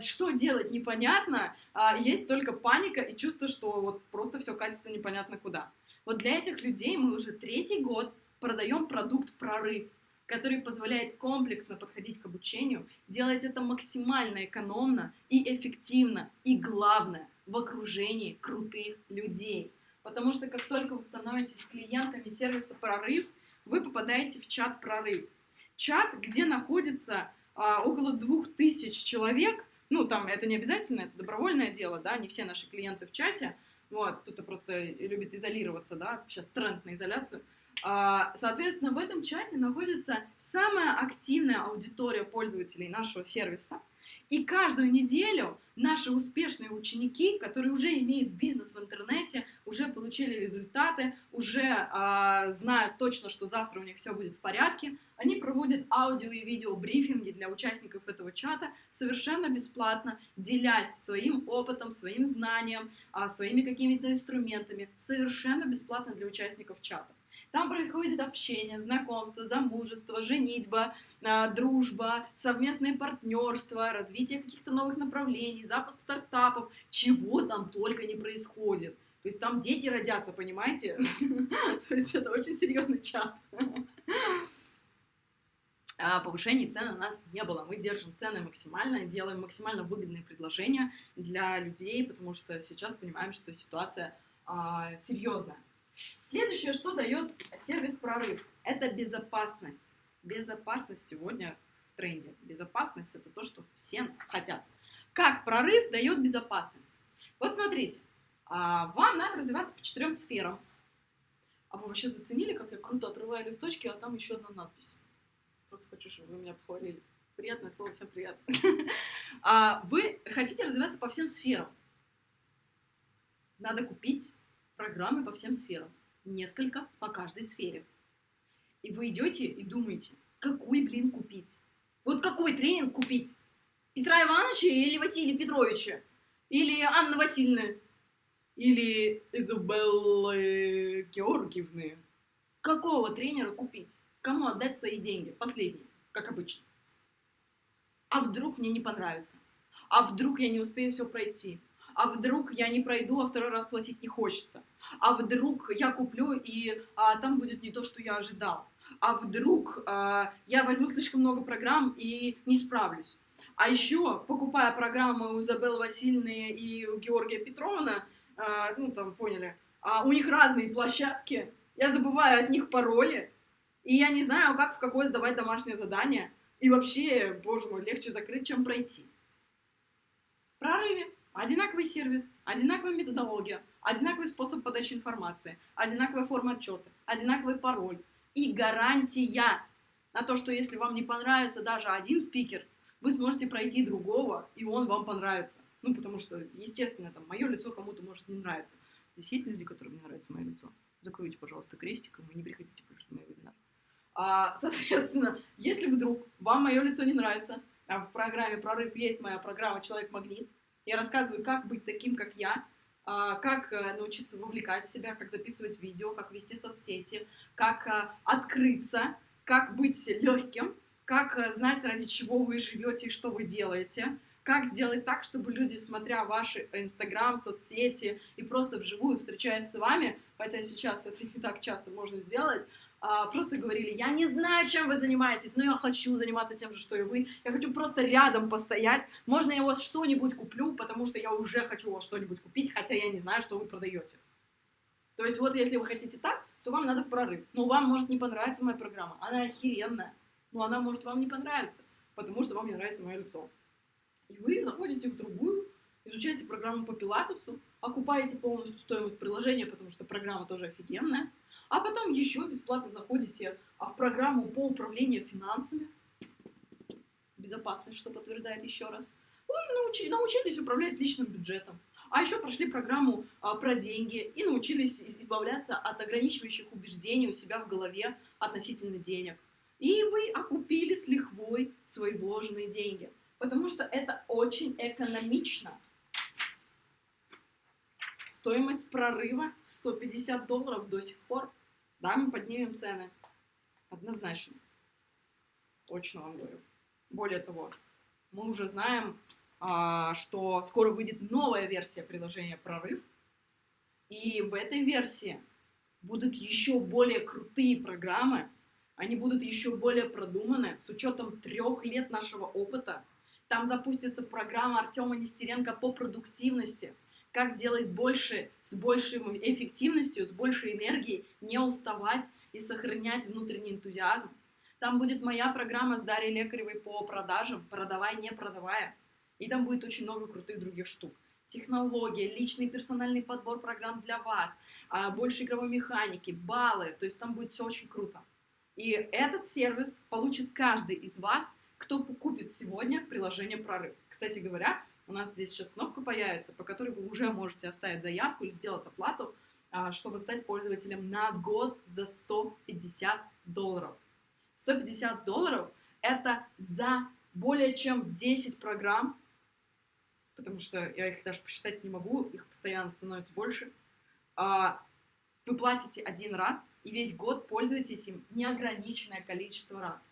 что делать непонятно, есть только паника и чувство, что вот просто все катится непонятно куда. Вот для этих людей мы уже третий год продаем продукт «Прорыв», который позволяет комплексно подходить к обучению, делать это максимально экономно и эффективно, и главное, в окружении крутых людей. Потому что как только вы становитесь клиентами сервиса «Прорыв», вы попадаете в чат «Прорыв». Чат, где находится а, около двух тысяч человек, ну, там это не обязательно, это добровольное дело, да, не все наши клиенты в чате, вот, кто-то просто любит изолироваться, да, сейчас тренд на изоляцию, Соответственно, в этом чате находится самая активная аудитория пользователей нашего сервиса. И каждую неделю наши успешные ученики, которые уже имеют бизнес в интернете, уже получили результаты, уже а, знают точно, что завтра у них все будет в порядке, они проводят аудио и видео брифинги для участников этого чата совершенно бесплатно, делясь своим опытом, своим знанием, а, своими какими-то инструментами, совершенно бесплатно для участников чата. Там происходит общение, знакомство, замужество, женитьба, а, дружба, совместное партнерство, развитие каких-то новых направлений, запуск стартапов, чего там только не происходит. То есть там дети родятся, понимаете? *laughs* То есть это очень серьезный чат. А повышений цен у нас не было. Мы держим цены максимально, делаем максимально выгодные предложения для людей, потому что сейчас понимаем, что ситуация а, серьезная. Следующее, что дает сервис прорыв, это безопасность. Безопасность сегодня в тренде. Безопасность это то, что все хотят. Как прорыв дает безопасность? Вот смотрите, а, вам надо развиваться по четырем сферам. А вы вообще заценили, как я круто отрываю листочки, а там еще одна надпись? Просто хочу, чтобы вы меня похвалили. Приятное слово, всем приятно. *laughs* А, вы хотите развиваться по всем сферам. Надо купить программы по всем сферам. Несколько по каждой сфере. И вы идете и думаете, какой, блин, купить? Вот какой тренинг купить? Петра Ивановича или Василия Петровича? Или Анны Васильевны? Или Изабеллы Георгиевны? Какого тренера купить? Кому отдать свои деньги? Последние, как обычно. А вдруг мне не понравится? А вдруг я не успею все пройти? а вдруг я не пройду, а второй раз платить не хочется, а вдруг я куплю и а, там будет не то, что я ожидал, а вдруг а, я возьму слишком много программ и не справлюсь. А еще, покупая программы у Изабеллы Васильевны и у Георгия Петровна, а, ну там поняли, а, у них разные площадки, я забываю от них пароли, и я не знаю, как в какое сдавать домашнее задание. И вообще, боже мой, легче закрыть, чем пройти. Прорыве Одинаковый сервис, одинаковая методология, одинаковый способ подачи информации, одинаковая форма отчета, одинаковый пароль и гарантия на то, что если вам не понравится даже один спикер, вы сможете пройти другого, и он вам понравится. Ну, потому что, естественно, там, мое лицо кому-то может не нравиться. Здесь есть люди, которым не нравится мое лицо. Закройте, пожалуйста, крестиком и не приходите больше на мой вебинар. А, соответственно, если вдруг вам мое лицо не нравится, а в программе «Прорыв» есть моя программа «Человек-магнит», я рассказываю, как быть таким, как я, а, как э, научиться вовлекать себя, как записывать видео, как вести соцсети, как э, открыться, как быть легким, как э, знать, ради чего вы живете и что вы делаете, как сделать так, чтобы люди, смотря ваши Инстаграм, соцсети и просто вживую встречаясь с вами, хотя сейчас это не так часто можно сделать, просто говорили, я не знаю, чем вы занимаетесь, но я хочу заниматься тем же, что и вы. Я хочу просто рядом постоять. Можно я у вас что-нибудь куплю, потому что я уже хочу у вас что-нибудь купить, хотя я не знаю, что вы продаете. То есть вот если вы хотите так, то вам надо в прорыв. Но вам может не понравиться моя программа. Она охеренная. Но она может вам не понравиться, потому что вам не нравится мое лицо. И вы заходите в другую, изучаете программу по пилатусу, окупаете полностью стоимость приложения, потому что программа тоже офигенная, а потом еще бесплатно заходите а, в программу по управлению финансами. Безопасность, что подтверждает еще раз. Вы научи, научились управлять личным бюджетом. А еще прошли программу а, про деньги и научились избавляться от ограничивающих убеждений у себя в голове относительно денег. И вы окупили с лихвой свои вложенные деньги, потому что это очень экономично. Стоимость прорыва 150 долларов до сих пор. Да, мы поднимем цены. Однозначно. Точно вам говорю. Более того, мы уже знаем, а, что скоро выйдет новая версия приложения «Прорыв». И в этой версии будут еще более крутые программы, они будут еще более продуманы с учетом трех лет нашего опыта. Там запустится программа Артема Нестеренко по продуктивности, как делать больше с большей эффективностью, с большей энергией, не уставать и сохранять внутренний энтузиазм. Там будет моя программа с Дарьей Лекаревой по продажам, продавай, не продавая. И там будет очень много крутых других штук. Технология, личный персональный подбор программ для вас, а, больше игровой механики, баллы. То есть там будет все очень круто. И этот сервис получит каждый из вас, кто купит сегодня приложение «Прорыв». Кстати говоря, у нас здесь сейчас кнопка появится, по которой вы уже можете оставить заявку или сделать оплату, а, чтобы стать пользователем на год за 150 долларов. 150 долларов – это за более чем 10 программ, потому что я их даже посчитать не могу, их постоянно становится больше. А, вы платите один раз и весь год пользуетесь им неограниченное количество раз.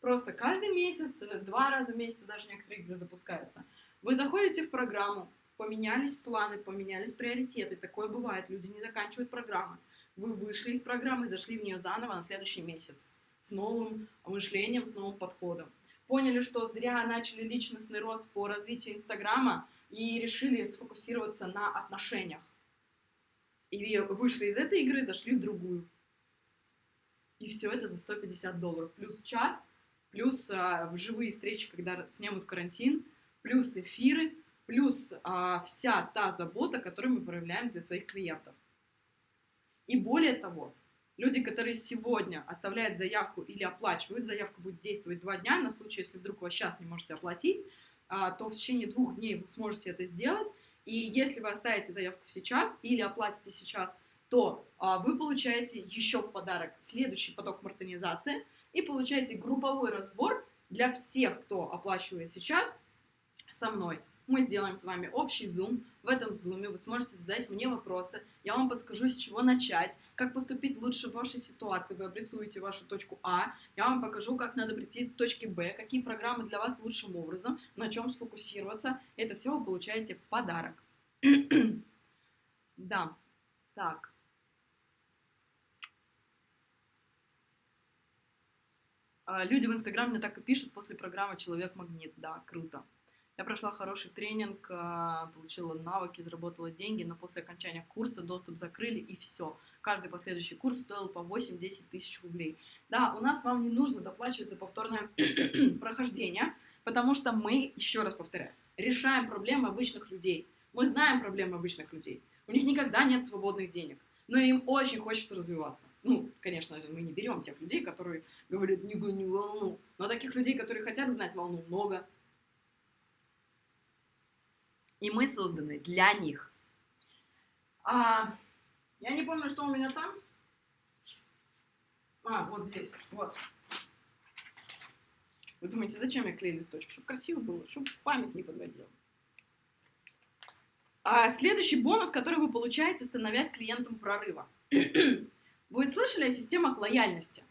Просто каждый месяц, два раза в месяц даже некоторые игры запускаются. Вы заходите в программу, поменялись планы, поменялись приоритеты. Такое бывает, люди не заканчивают программы. Вы вышли из программы зашли в нее заново на следующий месяц с новым мышлением, с новым подходом. Поняли, что зря начали личностный рост по развитию Инстаграма и решили сфокусироваться на отношениях. И вышли из этой игры, зашли в другую. И все это за 150 долларов. Плюс чат, плюс а, живые встречи, когда снимут карантин, плюс эфиры, плюс а, вся та забота, которую мы проявляем для своих клиентов. И более того, Люди, которые сегодня оставляют заявку или оплачивают, заявка будет действовать два дня, на случай, если вдруг вы сейчас не можете оплатить, а, то в течение двух дней вы сможете это сделать. И если вы оставите заявку сейчас или оплатите сейчас, то а, вы получаете еще в подарок следующий поток мартонизации и получаете групповой разбор для всех, кто оплачивает сейчас со мной мы сделаем с вами общий зум. В этом зуме вы сможете задать мне вопросы. Я вам подскажу, с чего начать, как поступить лучше в вашей ситуации. Вы обрисуете вашу точку А. Я вам покажу, как надо прийти к точке Б, какие программы для вас лучшим образом, на чем сфокусироваться. Это все вы получаете в подарок. *clears throat* да, так. А, люди в Инстаграме так и пишут после программы «Человек-магнит». Да, круто. Я прошла хороший тренинг, а, получила навыки, заработала деньги, но после окончания курса доступ закрыли и все. Каждый последующий курс стоил по 8-10 тысяч рублей. Да, у нас вам не нужно доплачивать за повторное *clears throat* прохождение, потому что мы, еще раз повторяю, решаем проблемы обычных людей. Мы знаем проблемы обычных людей. У них никогда нет свободных денег, но им очень хочется развиваться. Ну, конечно же, мы не берем тех людей, которые говорят «не гони волну», но таких людей, которые хотят гнать волну, много. И мы созданы для них. А, я не помню, что у меня там. А, вот здесь, вот. Вы думаете, зачем я клею листочек? Чтобы красиво было, чтобы память не подводила. А следующий бонус, который вы получаете, становясь клиентом прорыва. *clears throat* Вы слышали о системах лояльности?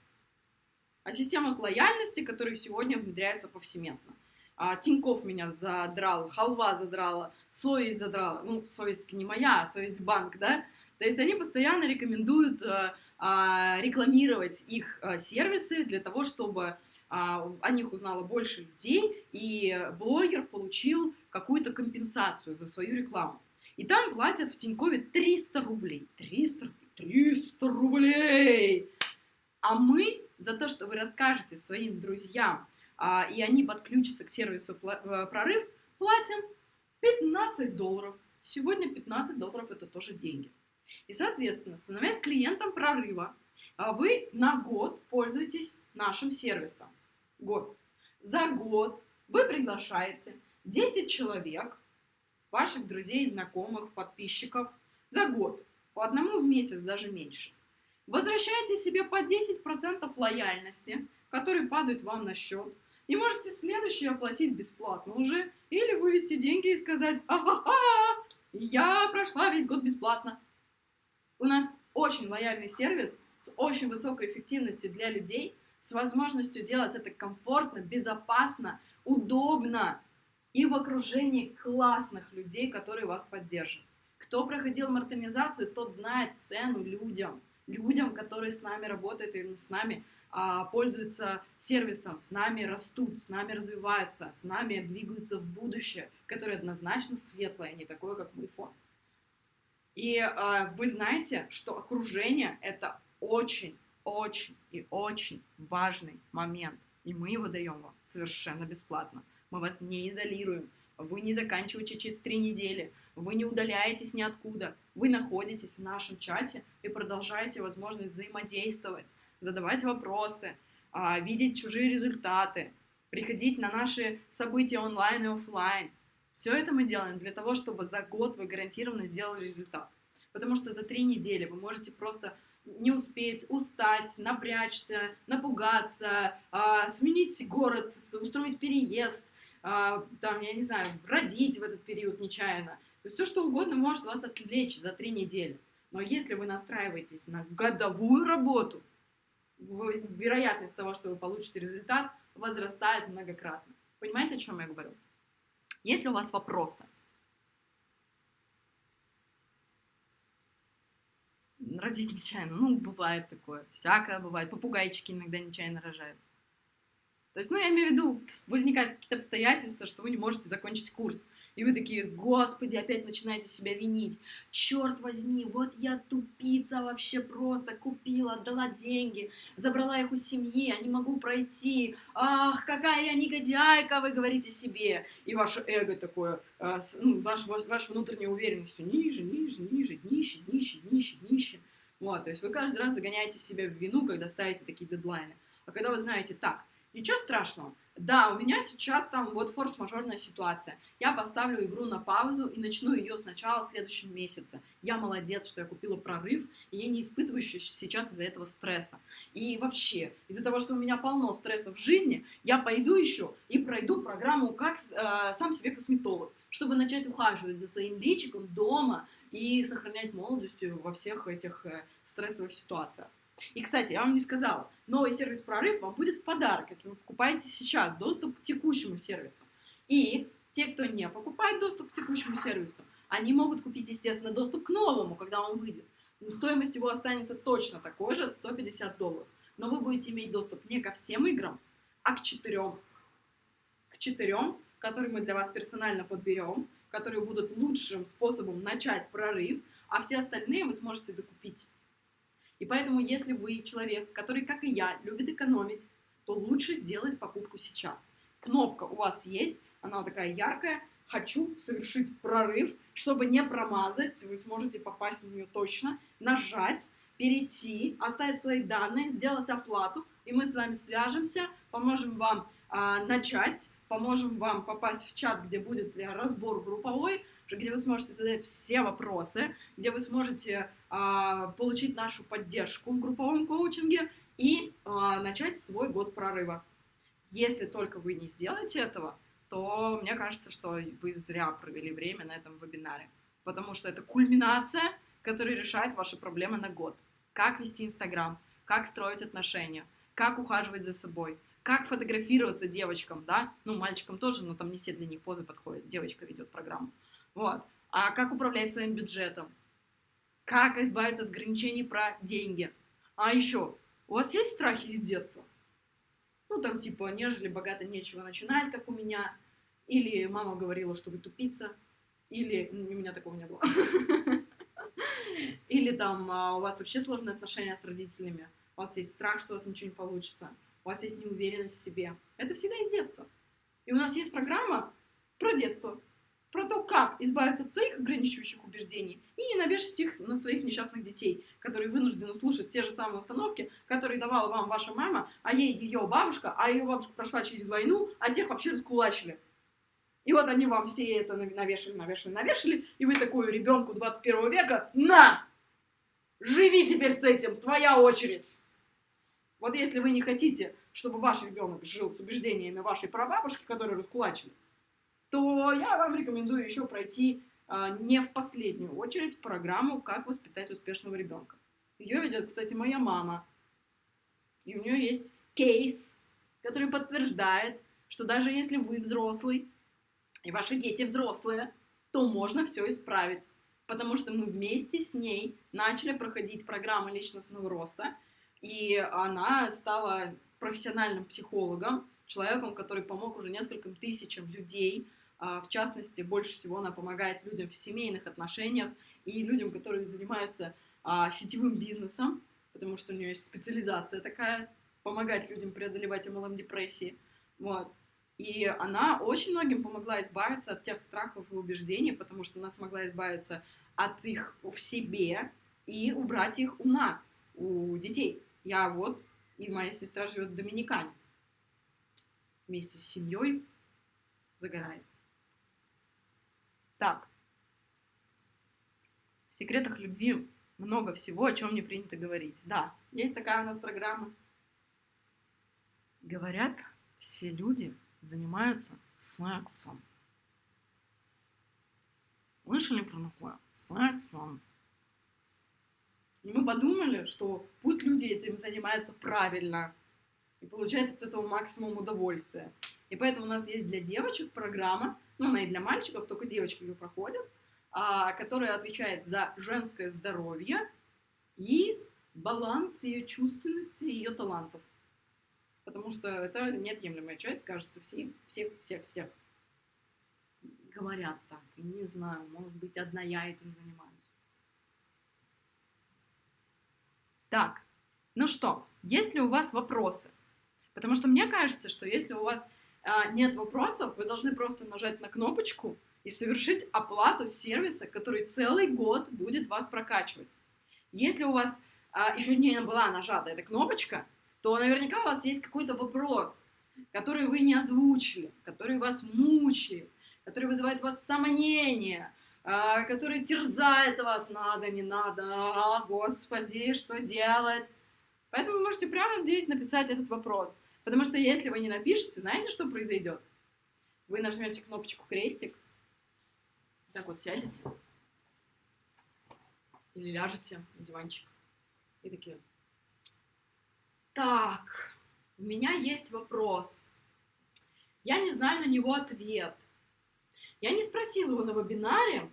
О системах лояльности, которые сегодня внедряются повсеместно а, Тиньков меня задрал, халва задрала, совесть задрала, ну, совесть не моя, а совесть банк, да, то есть они постоянно рекомендуют а, а, рекламировать их а, сервисы для того, чтобы а, о них узнало больше людей, и блогер получил какую-то компенсацию за свою рекламу. И там платят в Тинькове 300 рублей. 300, 300 рублей! А мы за то, что вы расскажете своим друзьям и они подключатся к сервису э, прорыв, платим 15 долларов. Сегодня 15 долларов это тоже деньги. И, соответственно, становясь клиентом прорыва, а, вы на год пользуетесь нашим сервисом. Год. За год вы приглашаете 10 человек, ваших друзей, знакомых, подписчиков, за год. По одному в месяц, даже меньше. Возвращаете себе по 10% лояльности – которые падают вам на счет. И можете следующий оплатить бесплатно уже, или вывести деньги и сказать, ага, я прошла весь год бесплатно. У нас очень лояльный сервис с очень высокой эффективностью для людей, с возможностью делать это комфортно, безопасно, удобно и в окружении классных людей, которые вас поддержат. Кто проходил мартинизацию, тот знает цену людям, людям, которые с нами работают и с нами пользуются сервисом, с нами растут, с нами развиваются, с нами двигаются в будущее, которое однозначно светлое, не такое, как мой фон. И а, вы знаете, что окружение это очень, очень и очень важный момент, и мы его даем вам совершенно бесплатно. Мы вас не изолируем, вы не заканчиваете через три недели, вы не удаляетесь ниоткуда, вы находитесь в нашем чате и продолжаете возможность взаимодействовать, задавать вопросы, а, видеть чужие результаты, приходить на наши события онлайн и офлайн. Все это мы делаем для того, чтобы за год вы гарантированно сделали результат. Потому что за три недели вы можете просто не успеть, устать, напрячься, напугаться, э, сменить город, устроить переезд, э, там, я не знаю, родить в этот период нечаянно. То есть все, что угодно может вас отвлечь за три недели. Но если вы настраиваетесь на годовую работу, вероятность того, что вы получите результат, возрастает многократно. Понимаете, о чем я говорю? Есть ли у вас вопросы? Родить нечаянно. Ну, бывает такое. Всякое бывает. Попугайчики иногда нечаянно рожают. То есть, ну, я имею в виду, возникают какие-то обстоятельства, что вы не можете закончить курс. И вы такие, господи, опять начинаете себя винить. Черт возьми, вот я тупица вообще просто, купила, отдала деньги, забрала их у семьи, а не могу пройти. Ах, какая я негодяйка, вы говорите себе. И ваше эго такое, э, ну, ваш, ваша внутренняя уверенность все ниже, ниже, ниже, ниже, ниже, ниже, ниже. Вот, то есть вы каждый раз загоняете себя в вину, когда ставите такие дедлайны. А когда вы знаете, так, ничего страшного, да, у меня сейчас там вот форс-мажорная ситуация. Я поставлю игру на паузу и начну ее сначала в следующем месяце. Я молодец, что я купила прорыв, и я не испытываю сейчас из-за этого стресса. И вообще, из-за того, что у меня полно стресса в жизни, я пойду еще и пройду программу как э, сам себе косметолог, чтобы начать ухаживать за своим личиком дома и сохранять молодость во всех этих э, стрессовых ситуациях. И, кстати, я вам не сказала, новый сервис «Прорыв» вам будет в подарок, если вы покупаете сейчас доступ к текущему сервису. И те, кто не покупает доступ к текущему сервису, они могут купить, естественно, доступ к новому, когда он выйдет. Стоимость его останется точно такой же, 150 долларов. Но вы будете иметь доступ не ко всем играм, а к четырем. К четырем, которые мы для вас персонально подберем, которые будут лучшим способом начать прорыв, а все остальные вы сможете докупить. И поэтому, если вы человек, который, как и я, любит экономить, то лучше сделать покупку сейчас. Кнопка у вас есть, она такая яркая. Хочу совершить прорыв, чтобы не промазать, вы сможете попасть в нее точно, нажать, перейти, оставить свои данные, сделать оплату, и мы с вами свяжемся, поможем вам а, начать, поможем вам попасть в чат, где будет разбор групповой, где вы сможете задать все вопросы, где вы сможете получить нашу поддержку в групповом коучинге и а, начать свой год прорыва. Если только вы не сделаете этого, то мне кажется, что вы зря провели время на этом вебинаре, потому что это кульминация, которая решает ваши проблемы на год. Как вести Инстаграм, как строить отношения, как ухаживать за собой, как фотографироваться девочкам, да, ну, мальчикам тоже, но там не все для них позы подходят, девочка ведет программу. Вот. А как управлять своим бюджетом? Как избавиться от ограничений про деньги? А еще, у вас есть страхи из детства? Ну, там, типа, нежели богато нечего начинать, как у меня. Или мама говорила, что вы тупица. Или... У меня такого не было. *laughs* Или там а, у вас вообще сложные отношения с родителями. У вас есть страх, что у вас ничего не получится. У вас есть неуверенность в себе. Это всегда из детства. И у нас есть программа про детство про то, как избавиться от своих ограничивающих убеждений и не навешать их на своих несчастных детей, которые вынуждены слушать те же самые установки, которые давала вам ваша мама, а ей ее бабушка, а ее бабушка прошла через войну, а тех вообще раскулачили. И вот они вам все это навешали, навешали, навешали, и вы такую ребенку 21 века, на! Живи теперь с этим, твоя очередь! Вот если вы не хотите чтобы ваш ребенок жил с убеждениями вашей прабабушки, которые раскулачили, то я вам рекомендую еще пройти а, не в последнюю очередь программу «Как воспитать успешного ребенка». Ее ведет, кстати, моя мама. И у нее есть кейс, который подтверждает, что даже если вы взрослый, и ваши дети взрослые, то можно все исправить. Потому что мы вместе с ней начали проходить программы личностного роста, и она стала профессиональным психологом, человеком, который помог уже нескольким тысячам людей. А, в частности, больше всего она помогает людям в семейных отношениях и людям, которые занимаются а, сетевым бизнесом, потому что у нее есть специализация такая, помогать людям преодолевать MLM-депрессии. Вот. И она очень многим помогла избавиться от тех страхов и убеждений, потому что она смогла избавиться от их в себе и убрать их у нас, у детей. Я вот, и моя сестра живет в Доминикане. Вместе с семьей загорает. Так. В секретах любви много всего, о чем не принято говорить. Да, есть такая у нас программа. Говорят, все люди занимаются сексом. Слышали про такое? Сексом. И мы подумали, что пусть люди этим занимаются правильно и получают от этого максимум удовольствия. И поэтому у нас есть для девочек программа, ну, она и для мальчиков, только девочки ее проходят, а, которая отвечает за женское здоровье и баланс ее чувственности и ее талантов. Потому что это неотъемлемая часть, кажется, всех, всех, всех, всех. Говорят так, не знаю, может быть, одна я этим занимаюсь. Так, ну что, есть ли у вас вопросы? Потому что мне кажется, что если у вас нет вопросов, вы должны просто нажать на кнопочку и совершить оплату сервиса, который целый год будет вас прокачивать. Если у вас а, еще не была нажата эта кнопочка, то наверняка у вас есть какой-то вопрос, который вы не озвучили, который вас мучает, который вызывает у вас сомнения, а, который терзает вас, надо, не надо, а, господи, что делать? Поэтому вы можете прямо здесь написать этот вопрос. Потому что если вы не напишете, знаете, что произойдет? Вы нажмете кнопочку крестик, так вот сядете или ляжете на диванчик и такие, так, у меня есть вопрос. Я не знаю на него ответ. Я не спросила его на вебинаре,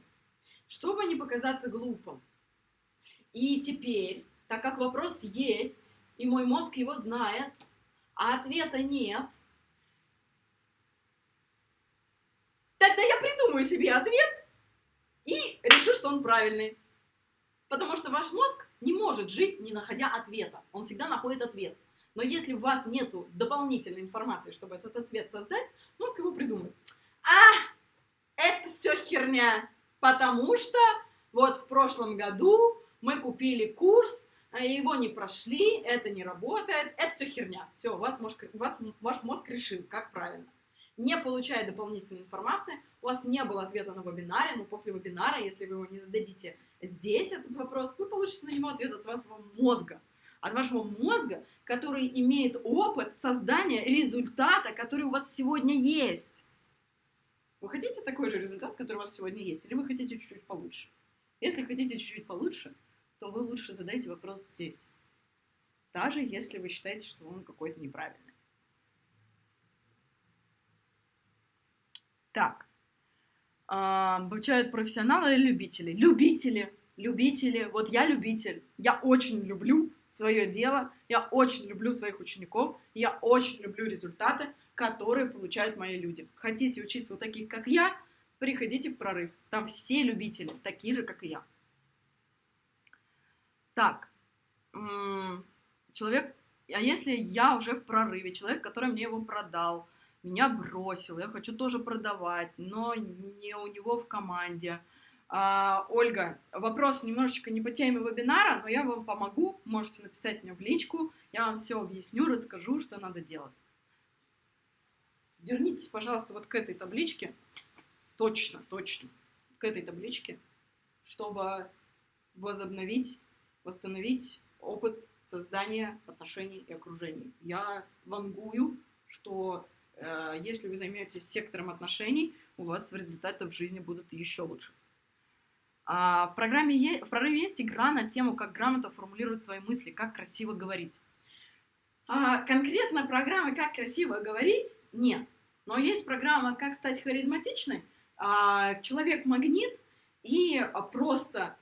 чтобы не показаться глупым. И теперь, так как вопрос есть, и мой мозг его знает, а ответа нет, тогда я придумаю себе ответ и решу, что он правильный. Потому что ваш мозг не может жить, не находя ответа. Он всегда находит ответ. Но если у вас нет дополнительной информации, чтобы этот ответ создать, мозг его придумает. А, это все херня, потому что вот в прошлом году мы купили курс, его не прошли, это не работает, это все херня. Все, у вас мозг, вас, ваш мозг решил, как правильно. Не получая дополнительной информации, у вас не было ответа на вебинаре, но после вебинара, если вы его не зададите здесь, этот вопрос, вы получите на него ответ от вашего мозга. От вашего мозга, который имеет опыт создания результата, который у вас сегодня есть. Вы хотите такой же результат, который у вас сегодня есть, или вы хотите чуть-чуть получше? Если хотите чуть-чуть получше, то вы лучше задайте вопрос здесь. Даже если вы считаете, что он какой-то неправильный. Так. А, обучают профессионалы или любители? Любители. Любители. Вот я любитель. Я очень люблю свое дело. Я очень люблю своих учеников. Я очень люблю результаты, которые получают мои люди. Хотите учиться у таких, как я? Приходите в прорыв. Там все любители, такие же, как и я. Так, человек, а если я уже в прорыве, человек, который мне его продал, меня бросил, я хочу тоже продавать, но не у него в команде. А, Ольга, вопрос немножечко не по теме вебинара, но я вам помогу, можете написать мне в личку, я вам все объясню, расскажу, что надо делать. Вернитесь, пожалуйста, вот к этой табличке, точно, точно, к этой табличке, чтобы возобновить восстановить опыт создания отношений и окружений. Я вангую, что э, если вы займетесь сектором отношений, у вас результаты в жизни будут еще лучше. А в программе е- в прорыве есть игра на тему, как грамотно формулировать свои мысли, как красиво говорить. А конкретно программы «Как красиво говорить» нет. Но есть программа «Как стать харизматичной», а, «Человек-магнит» и просто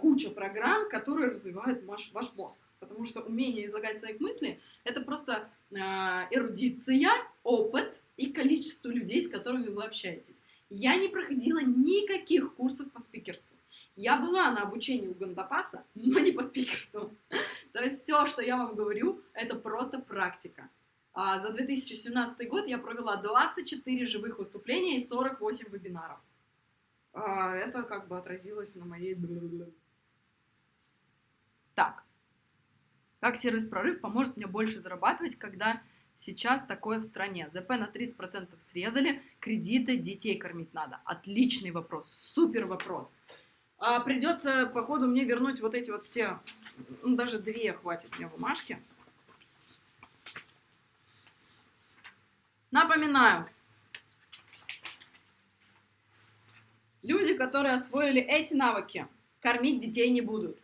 куча программ, которые развивают ваш, ваш мозг. Потому что умение излагать своих мыслей – это просто эрудиция, опыт и количество людей, с которыми вы общаетесь. Я не проходила никаких курсов по спикерству. Я была на обучении у Гандапаса, но не по спикерству. *laughs* То есть все, что я вам говорю, это просто практика. А за 2017 год я провела 24 живых выступления и 48 вебинаров. А это как бы отразилось на моей... Так. Как сервис-прорыв поможет мне больше зарабатывать, когда сейчас такое в стране? ЗП на 30% срезали, кредиты, детей кормить надо. Отличный вопрос, супер вопрос. А придется, походу, мне вернуть вот эти вот все, ну, даже две хватит мне бумажки. Напоминаю, люди, которые освоили эти навыки, кормить детей не будут.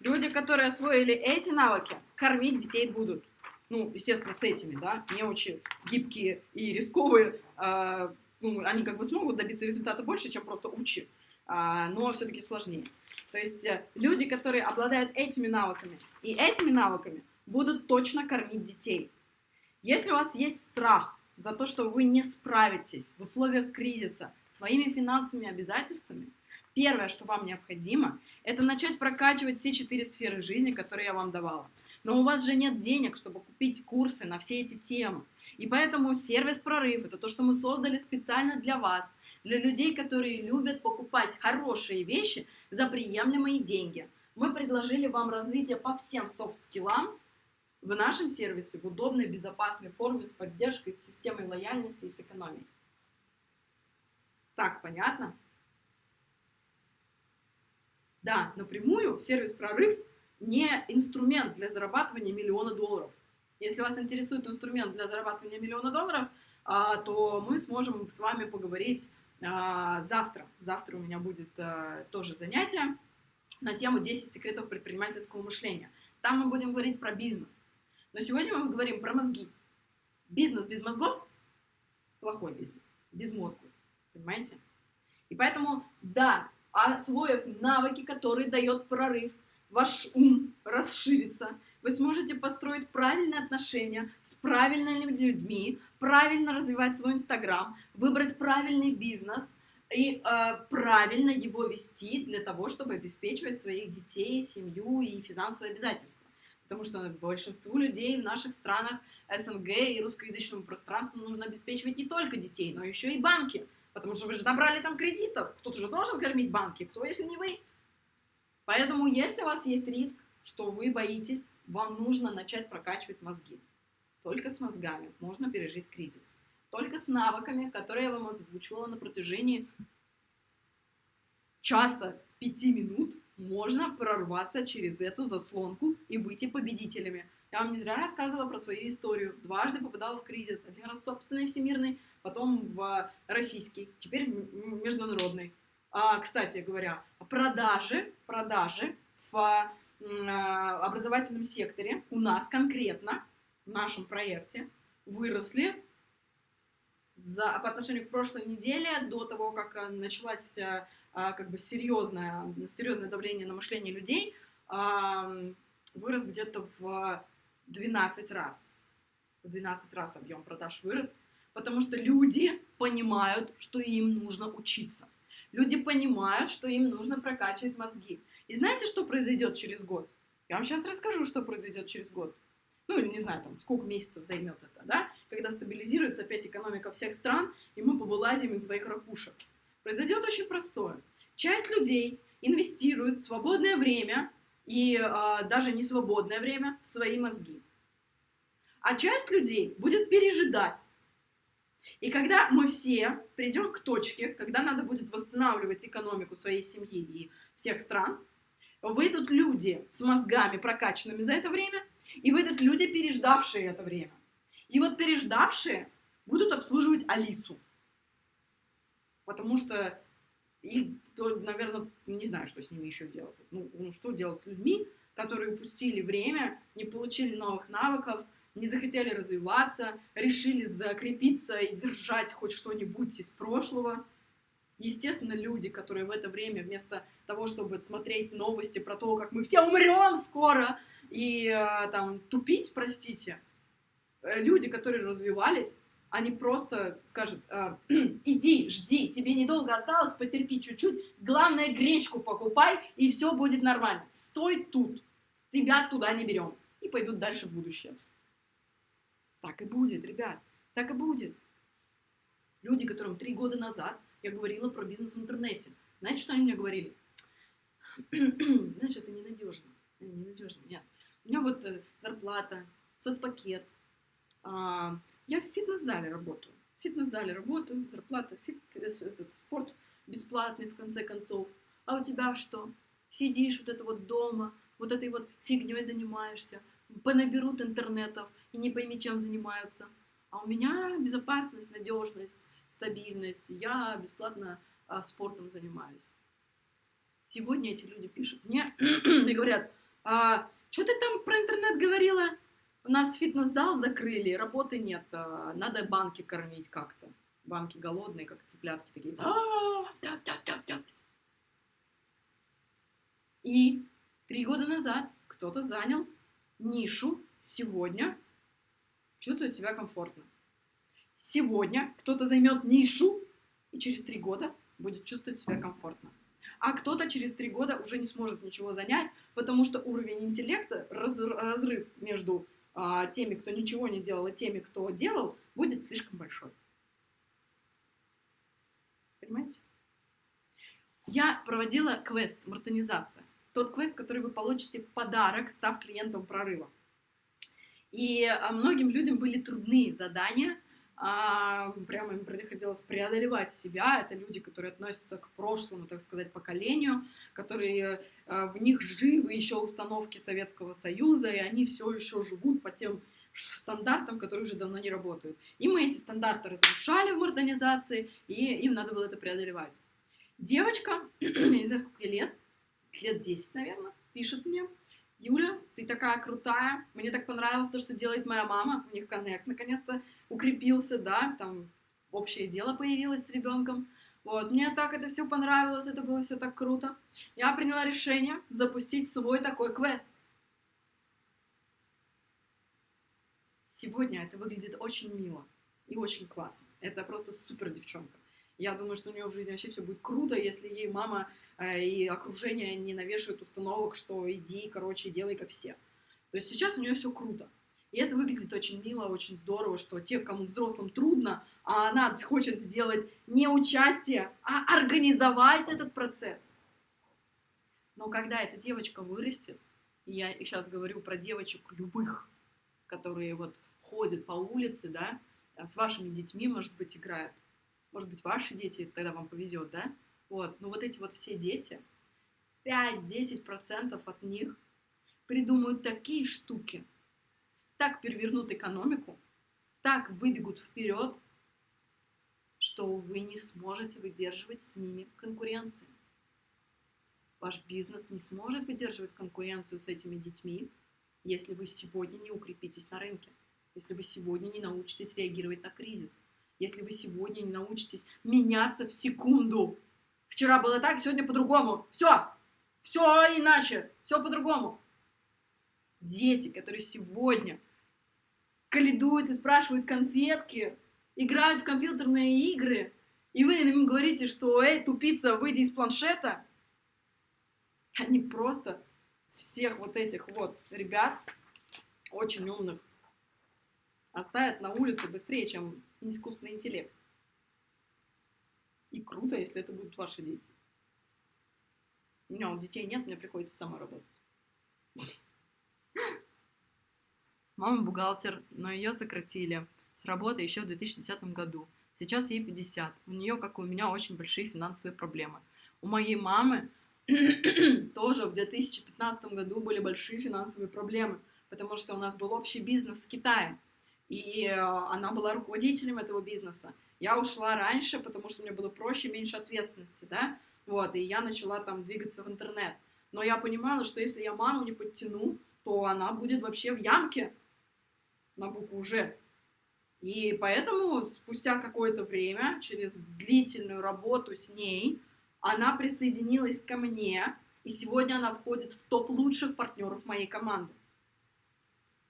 Люди, которые освоили эти навыки, кормить детей будут. Ну, естественно, с этими, да, не очень гибкие и рисковые. Э, ну, они как бы смогут добиться результата больше, чем просто учи а, но все-таки сложнее. То есть э, люди, которые обладают этими навыками и этими навыками, будут точно кормить детей. Если у вас есть страх за то, что вы не справитесь в условиях кризиса своими финансовыми обязательствами, первое, что вам необходимо, это начать прокачивать те четыре сферы жизни, которые я вам давала. Но у вас же нет денег, чтобы купить курсы на все эти темы. И поэтому сервис «Прорыв» — это то, что мы создали специально для вас – для людей, которые любят покупать хорошие вещи за приемлемые деньги. Мы предложили вам развитие по всем софт-скиллам в нашем сервисе в удобной, безопасной форме с поддержкой, с системой лояльности и с экономией. Так, понятно? Да, напрямую сервис «Прорыв» не инструмент для зарабатывания миллиона долларов. Если вас интересует инструмент для зарабатывания миллиона долларов, а, то мы сможем с вами поговорить а, завтра, завтра у меня будет а, тоже занятие на тему 10 секретов предпринимательского мышления. Там мы будем говорить про бизнес. Но сегодня мы говорим про мозги. Бизнес без мозгов – плохой бизнес, без мозга, понимаете? И поэтому, да, освоив навыки, которые дает прорыв, ваш ум расширится, вы сможете построить правильные отношения с правильными людьми, правильно развивать свой Инстаграм, выбрать правильный бизнес и э, правильно его вести для того, чтобы обеспечивать своих детей, семью и финансовые обязательства. Потому что большинству людей в наших странах СНГ и русскоязычному пространству нужно обеспечивать не только детей, но еще и банки. Потому что вы же набрали там кредитов. Кто-то же должен кормить банки. Кто, если не вы? Поэтому, если у вас есть риск, что вы боитесь вам нужно начать прокачивать мозги. Только с мозгами можно пережить кризис. Только с навыками, которые я вам озвучивала на протяжении часа, пяти минут, можно прорваться через эту заслонку и выйти победителями. Я вам не зря рассказывала про свою историю. Дважды попадала в кризис. Один раз собственный всемирный, потом в российский, теперь международный. А, кстати говоря, продажи, продажи в а, образовательном секторе у нас конкретно, в нашем проекте, выросли за, по отношению к прошлой неделе, до того, как э, началось а, а, как бы серьезное, серьезное давление на мышление людей, вырос где-то в 12 раз. В 12 раз объем продаж вырос, потому что люди понимают, что им нужно учиться. Люди понимают, что им нужно прокачивать мозги. И знаете, что произойдет через год? Я вам сейчас расскажу, что произойдет через год. Ну, или не знаю, там, сколько месяцев займет это, да? Когда стабилизируется опять экономика всех стран, и мы повылазим из своих ракушек. Произойдет очень простое. Часть людей инвестирует свободное время и э, даже не свободное время в свои мозги. А часть людей будет пережидать. И когда мы все придем к точке, когда надо будет восстанавливать экономику своей семьи и всех стран, выйдут люди с мозгами прокачанными за это время, и выйдут люди, переждавшие это время. И вот переждавшие будут обслуживать Алису. Потому что и, то, наверное, не знаю, что с ними еще делать. Ну, ну, что делать с людьми, которые упустили время, не получили новых навыков, не захотели развиваться, решили закрепиться и держать хоть что-нибудь из прошлого. Естественно, люди, которые в это время вместо того, чтобы смотреть новости про то, как мы все умрем скоро, и э, там тупить, простите, э, люди, которые развивались, они просто скажут, э, *clears throat* иди, жди, тебе недолго осталось, потерпи чуть-чуть, главное гречку покупай, и все будет нормально. Стой тут, тебя туда не берем. И пойдут дальше в будущее. Так и будет, ребят, так и будет. Люди, которым три года назад я говорила про бизнес в интернете, знаете, что они мне говорили? *clears throat* Знаешь, это ненадежно. Ненадежно, нет. У меня вот э, зарплата, соцпакет. Я в фитнес-зале работаю. В фитнес-зале работаю, зарплата, фит, спорт бесплатный в конце концов. А у тебя что? Сидишь вот это вот дома, вот этой вот фигней занимаешься, понаберут интернетов и не пойми, чем занимаются. А у меня безопасность, надежность, стабильность. Я бесплатно а, спортом занимаюсь. Сегодня эти люди пишут мне *clears throat* и говорят, а, что ты там про интернет говорила? У нас фитнес-зал закрыли, работы нет, а, надо банки кормить как-то. Банки голодные, как цыплятки такие. «А, и три года назад кто-то занял нишу, сегодня чувствует себя комфортно. Сегодня кто-то займет нишу и через три года будет чувствовать себя комфортно а кто-то через три года уже не сможет ничего занять, потому что уровень интеллекта, раз, разрыв между теми, кто ничего не делал, и теми, кто делал, будет слишком большой. Понимаете? Я проводила квест «Мартонизация». Тот квест, который вы получите в подарок, став клиентом прорыва. И а, многим людям были трудные задания, а, прямо им приходилось преодолевать себя. Это люди, которые относятся к прошлому, так сказать, поколению, которые а, в них живы еще установки Советского Союза, и они все еще живут по тем стандартам, которые уже давно не работают. И мы эти стандарты разрушали в модернизации, и им надо было это преодолевать. Девочка, не знаю, сколько лет, лет 10, наверное, пишет мне, Юля, ты такая крутая, мне так понравилось то, что делает моя мама, у них коннект наконец-то укрепился, да, там общее дело появилось с ребенком. Вот, мне так это все понравилось, это было все так круто. Я приняла решение запустить свой такой квест. Сегодня это выглядит очень мило и очень классно. Это просто супер девчонка. Я думаю, что у нее в жизни вообще все будет круто, если ей мама э, и окружение не навешивают установок, что иди, короче, делай как все. То есть сейчас у нее все круто. И это выглядит очень мило, очень здорово, что те, кому взрослым трудно, а она хочет сделать не участие, а организовать этот процесс. Но когда эта девочка вырастет, и я сейчас говорю про девочек любых, которые вот ходят по улице, да, с вашими детьми, может быть, играют, может быть, ваши дети, тогда вам повезет, да? Вот, но вот эти вот все дети, 5-10% от них придумают такие штуки, так перевернут экономику, так выбегут вперед, что вы не сможете выдерживать с ними конкуренцию. Ваш бизнес не сможет выдерживать конкуренцию с этими детьми, если вы сегодня не укрепитесь на рынке, если вы сегодня не научитесь реагировать на кризис если вы сегодня не научитесь меняться в секунду. Вчера было так, сегодня по-другому. Все, все иначе, все по-другому. Дети, которые сегодня каледуют и спрашивают конфетки, играют в компьютерные игры, и вы им говорите, что «Эй, тупица, выйди из планшета», они просто всех вот этих вот ребят, очень умных, оставят на улице быстрее, чем искусственный интеллект. И круто, если это будут ваши дети. У меня вот детей нет, мне приходится сама работать. Мама бухгалтер, но ее сократили с работы еще в 2010 году. Сейчас ей 50. У нее, как и у меня, очень большие финансовые проблемы. У моей мамы *clears throat* тоже в 2015 году были большие финансовые проблемы, потому что у нас был общий бизнес с Китаем, и э, она была руководителем этого бизнеса. Я ушла раньше, потому что мне было проще, меньше ответственности, да, вот, и я начала там двигаться в интернет. Но я понимала, что если я маму не подтяну, то она будет вообще в ямке на букву «Ж». И поэтому спустя какое-то время, через длительную работу с ней, она присоединилась ко мне, и сегодня она входит в топ лучших партнеров моей команды.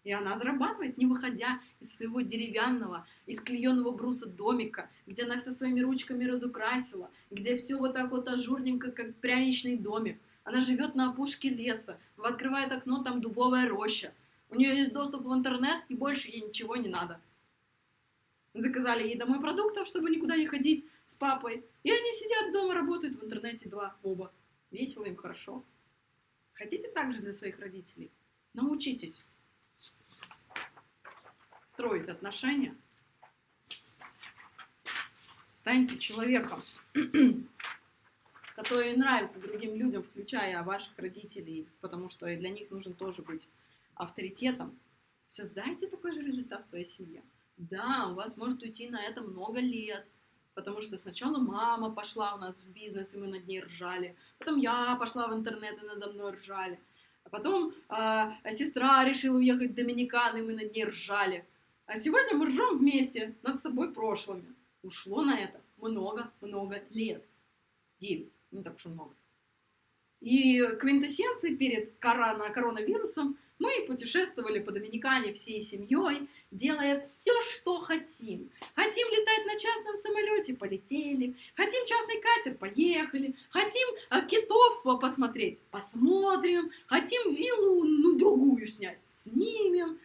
И она зарабатывает, не выходя из своего деревянного, из клееного бруса домика, где она все своими ручками разукрасила, где все вот так вот ажурненько, как пряничный домик. Она живет на опушке леса, открывает окно, там дубовая роща. У нее есть доступ в интернет, и больше ей ничего не надо. Заказали ей домой продуктов, чтобы никуда не ходить с папой. И они сидят дома, работают в интернете два, оба. Весело им, хорошо. Хотите так же для своих родителей? Научитесь строить отношения. Станьте человеком, *clears throat* который нравится другим людям, включая ваших родителей, потому что и для них нужен тоже быть авторитетом. Создайте такой же результат в своей семье. Да, у вас может уйти на это много лет, потому что сначала мама пошла у нас в бизнес, и мы над ней ржали, потом я пошла в интернет, и надо мной ржали, а потом э, сестра решила уехать в Доминикан, и мы над ней ржали. А сегодня мы ржем вместе над собой прошлыми. Ушло на это много-много лет. Девять, не так уж и много. И квинтэссенцией перед корона, коронавирусом мы путешествовали по Доминикане всей семьей, делая все, что хотим. Хотим летать на частном самолете, полетели. Хотим частный катер, поехали. Хотим а, китов посмотреть, посмотрим. Хотим виллу, ну, другую снять, снимем.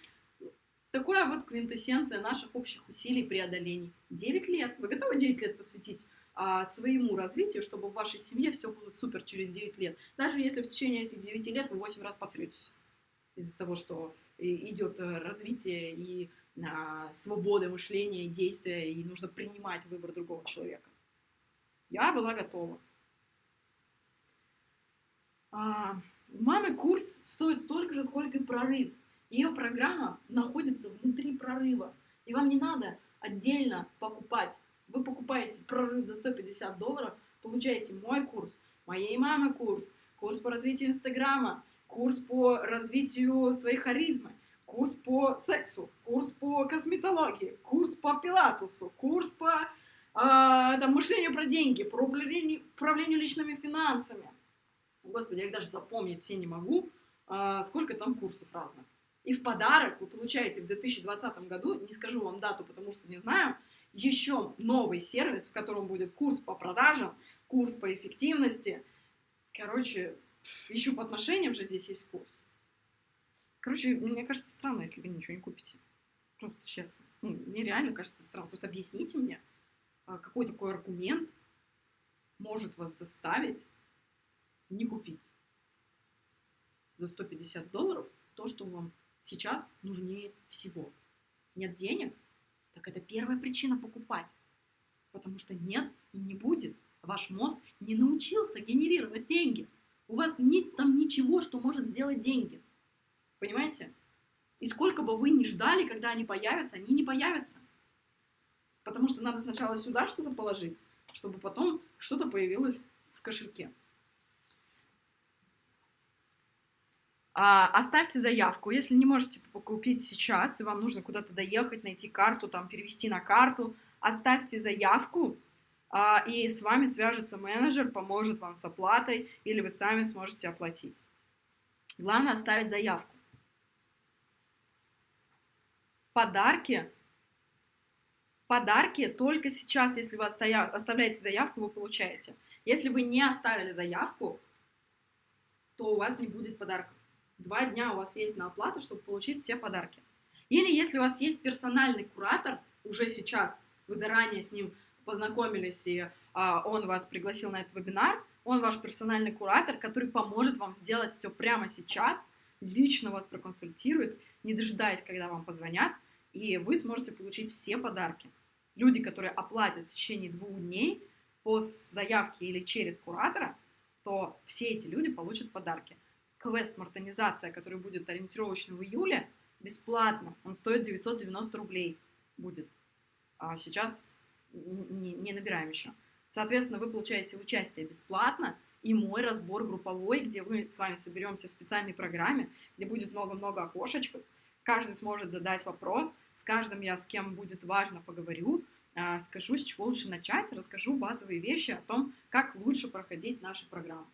Такое вот квинтэссенция наших общих усилий преодолений. 9 лет. Вы готовы 9 лет посвятить а, своему развитию, чтобы в вашей семье все было супер через 9 лет? Даже если в течение этих 9 лет вы 8 раз посретесь из-за того, что идет э, развитие и а, свобода мышления и действия, и нужно принимать выбор другого человека. Я была готова. А, у мамы курс стоит столько же, сколько и прорыв. Ее программа находится внутри прорыва. И вам не надо отдельно покупать. Вы покупаете прорыв за 150 долларов, получаете мой курс, моей мамы курс, курс по развитию Инстаграма, курс по развитию своей харизмы, курс по сексу, курс по косметологии, курс по пилатусу, курс по э, там, мышлению про деньги, про управлению, управлению личными финансами. Господи, я их даже запомнить все не могу, э, сколько там курсов разных. И в подарок вы получаете в 2020 году, не скажу вам дату, потому что не знаю, еще новый сервис, в котором будет курс по продажам, курс по эффективности. Короче, еще по отношениям же здесь есть курс. Короче, мне кажется странно, если вы ничего не купите. Просто честно. Ну, мне реально кажется странно. Просто объясните мне, а, какой такой аргумент может вас заставить не купить за 150 долларов то, что вам сейчас нужнее всего. Нет денег? Так это первая причина покупать. Потому что нет и не будет. Ваш мозг не научился генерировать деньги. У вас нет там ничего, что может сделать деньги. Понимаете? И сколько бы вы ни ждали, когда они появятся, они не появятся. Потому что надо сначала сюда что-то положить, чтобы потом что-то появилось в кошельке. Оставьте заявку. Если не можете купить сейчас, и вам нужно куда-то доехать, найти карту, там, перевести на карту, оставьте заявку, а, и с вами свяжется менеджер, поможет вам с оплатой, или вы сами сможете оплатить. Главное оставить заявку. Подарки. Подарки только сейчас, если вы оставляете заявку, вы получаете. Если вы не оставили заявку, то у вас не будет подарков два дня у вас есть на оплату, чтобы получить все подарки. Или если у вас есть персональный куратор, уже сейчас вы заранее с ним познакомились, и а, он вас пригласил на этот вебинар, он ваш персональный куратор, который поможет вам сделать все прямо сейчас, лично вас проконсультирует, не дожидаясь, когда вам позвонят, и вы сможете получить все подарки. Люди, которые оплатят в течение двух дней по заявке или через куратора, то все эти люди получат подарки. Квест «Мартонизация», который будет ориентировочно в июле, бесплатно. Он стоит 990 рублей будет. А сейчас не, не набираем еще. Соответственно, вы получаете участие бесплатно и мой разбор групповой, где мы с вами соберемся в специальной программе, где будет много-много окошечек. Каждый сможет задать вопрос, с каждым я с кем будет важно поговорю, а, скажу, с чего лучше начать, расскажу базовые вещи о том, как лучше проходить нашу программу.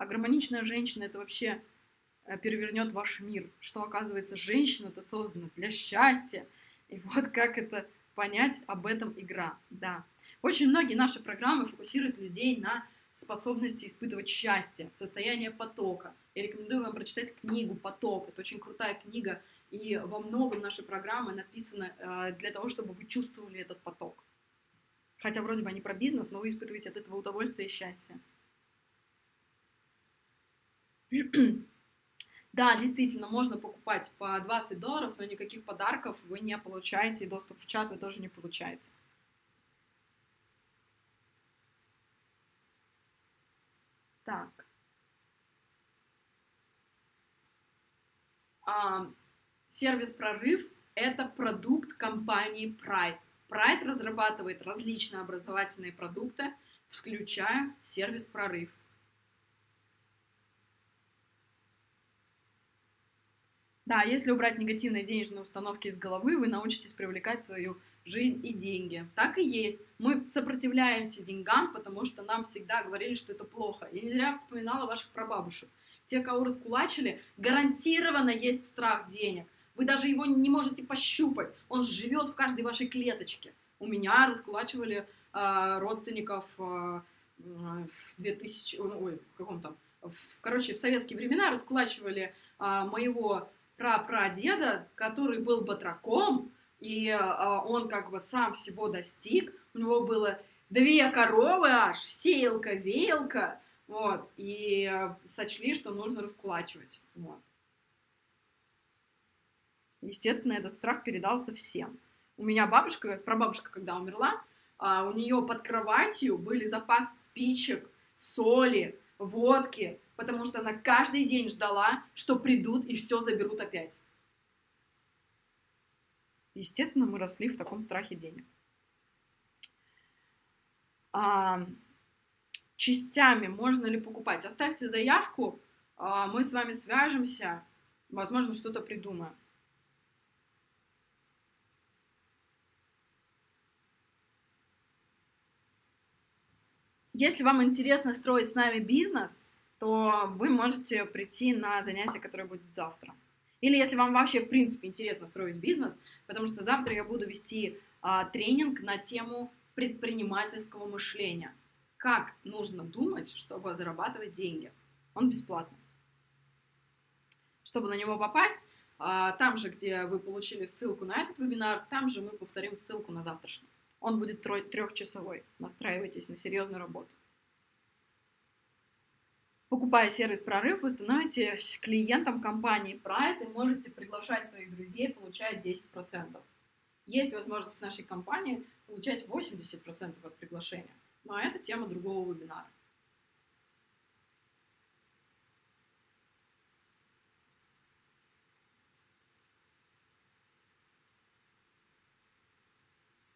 А гармоничная женщина – это вообще э, перевернет ваш мир, что, оказывается, женщина-то создана для счастья. И вот как это понять, об этом игра, да. Очень многие наши программы фокусируют людей на способности испытывать счастье, состояние потока. Я рекомендую вам прочитать книгу «Поток». Это очень крутая книга, и во многом наши программы написаны э, для того, чтобы вы чувствовали этот поток. Хотя вроде бы они про бизнес, но вы испытываете от этого удовольствие и счастье. *clears throat* Да, действительно, можно покупать по 20 долларов, но никаких подарков вы не получаете, и доступ в чат вы тоже не получаете. Так. А, сервис «Прорыв» — это продукт компании Pride. Pride разрабатывает различные образовательные продукты, включая сервис «Прорыв». Да, если убрать негативные денежные установки из головы, вы научитесь привлекать свою жизнь и деньги. Так и есть. Мы сопротивляемся деньгам, потому что нам всегда говорили, что это плохо. Я не зря вспоминала ваших прабабушек. Те, кого раскулачили, гарантированно есть страх денег. Вы даже его не можете пощупать. Он живет в каждой вашей клеточке. У меня раскулачивали э, родственников э, в 2000, ой, в каком там, в, короче, в советские времена раскулачивали э, моего прапрадеда, который был батраком, и э, он как бы сам всего достиг. У него было две коровы аж, сеялка, веялка, вот, и э, сочли, что нужно раскулачивать, вот. Естественно, этот страх передался всем. У меня бабушка, прабабушка, когда умерла, а, у нее под кроватью были запасы спичек, соли, водки, потому что она каждый день ждала, что придут и все заберут опять. Естественно, мы росли в таком страхе денег. А, частями можно ли покупать? Оставьте заявку, а, мы с вами свяжемся, возможно, что-то придумаем. Если вам интересно строить с нами бизнес, то вы можете прийти на занятие, которое будет завтра. Или если вам вообще, в принципе, интересно строить бизнес, потому что завтра я буду вести а, тренинг на тему предпринимательского мышления. Как нужно думать, чтобы зарабатывать деньги. Он бесплатный. Чтобы на него попасть, а, там же, где вы получили ссылку на этот вебинар, там же мы повторим ссылку на завтрашний. Он будет трехчасовой. Настраивайтесь на серьезную работу. Покупая сервис «Прорыв», вы становитесь клиентом компании Pride и можете приглашать своих друзей, получая 10%. Есть возможность в нашей компании получать 80% от приглашения. Но это тема другого вебинара.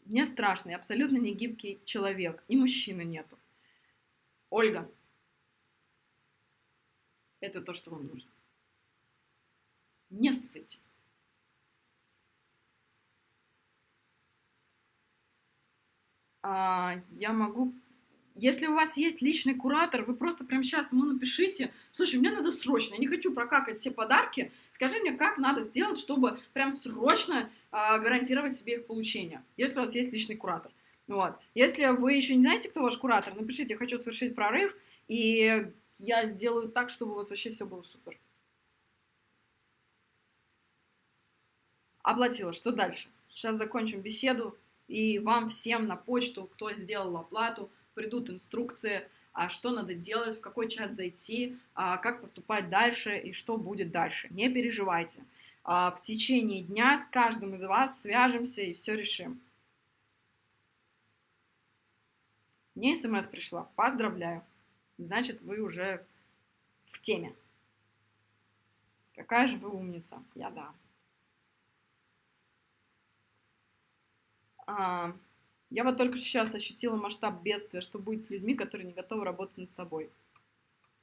Мне страшно, я абсолютно не гибкий человек, и мужчины нету. Ольга, это то, что вам нужно. Не ссыть. А, я могу... Если у вас есть личный куратор, вы просто прямо сейчас ему напишите, слушай, мне надо срочно, я не хочу прокакать все подарки, скажи мне, как надо сделать, чтобы прям срочно а, гарантировать себе их получение, если у вас есть личный куратор. Вот. Если вы еще не знаете, кто ваш куратор, напишите, хочу совершить прорыв, и я сделаю так, чтобы у вас вообще все было супер. Оплатила. Что дальше? Сейчас закончим беседу, и вам всем на почту, кто сделал оплату, придут инструкции, а что надо делать, в какой чат зайти, а как поступать дальше и что будет дальше. Не переживайте. А в течение дня с каждым из вас свяжемся и все решим. Мне смс пришла. Поздравляю. Значит, вы уже в теме. Какая же вы умница. Я да. А, я вот только сейчас ощутила масштаб бедствия, что будет с людьми, которые не готовы работать над собой.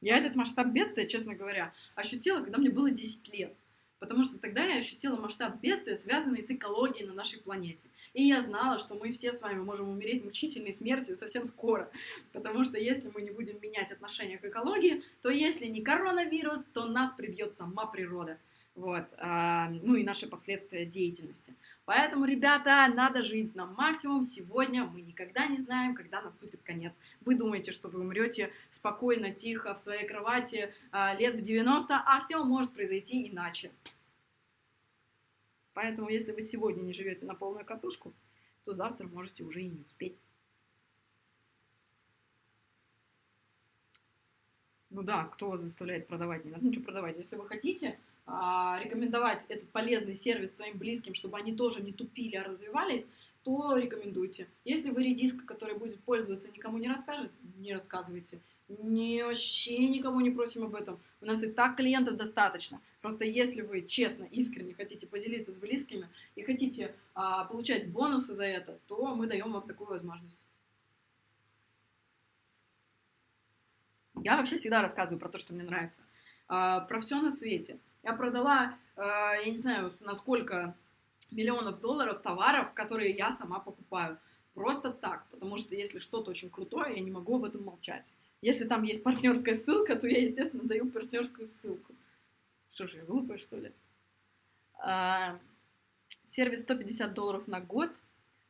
Я этот масштаб бедствия, честно говоря, ощутила, когда мне было 10 лет. Потому что тогда я ощутила масштаб бедствия, связанный с экологией на нашей планете. И я знала, что мы все с вами можем умереть мучительной смертью совсем скоро. Потому что если мы не будем менять отношение к экологии, то если не коронавирус, то нас прибьет сама природа. Вот, а, ну и наши последствия деятельности. Поэтому, ребята, надо жить на максимум. Сегодня мы никогда не знаем, когда наступит конец. Вы думаете, что вы умрете спокойно, тихо, в своей кровати а, лет в 90, а все может произойти иначе. Поэтому, если вы сегодня не живете на полную катушку, то завтра можете уже и не успеть. Ну да, кто вас заставляет продавать? Не надо ничего продавать. Если вы хотите, рекомендовать этот полезный сервис своим близким, чтобы они тоже не тупили, а развивались, то рекомендуйте. Если вы редиска, который будет пользоваться, никому не расскажет, не рассказывайте. Не, вообще никому не просим об этом. У нас и так клиентов достаточно. Просто если вы честно, искренне хотите поделиться с близкими и хотите а, получать бонусы за это, то мы даем вам такую возможность. Я вообще всегда рассказываю про то, что мне нравится. А, про все на свете. Я продала, э, я не знаю, на сколько миллионов долларов товаров, которые я сама покупаю. Просто так, потому что если что-то очень крутое, я не могу об этом молчать. Если там есть партнерская ссылка, то я, естественно, даю партнерскую ссылку. Что же, я глупая, что ли? А, сервис 150 долларов на год,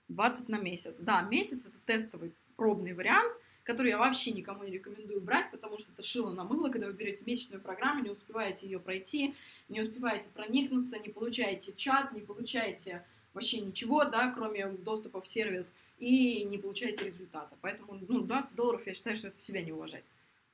20 на месяц. Да, месяц это тестовый пробный вариант, который я вообще никому не рекомендую брать, потому что это шило на мыло, когда вы берете месячную программу, не успеваете ее пройти, не успеваете проникнуться, не получаете чат, не получаете вообще ничего, да, кроме доступа в сервис, и не получаете результата. Поэтому, ну, 20 долларов, я считаю, что это себя не уважать.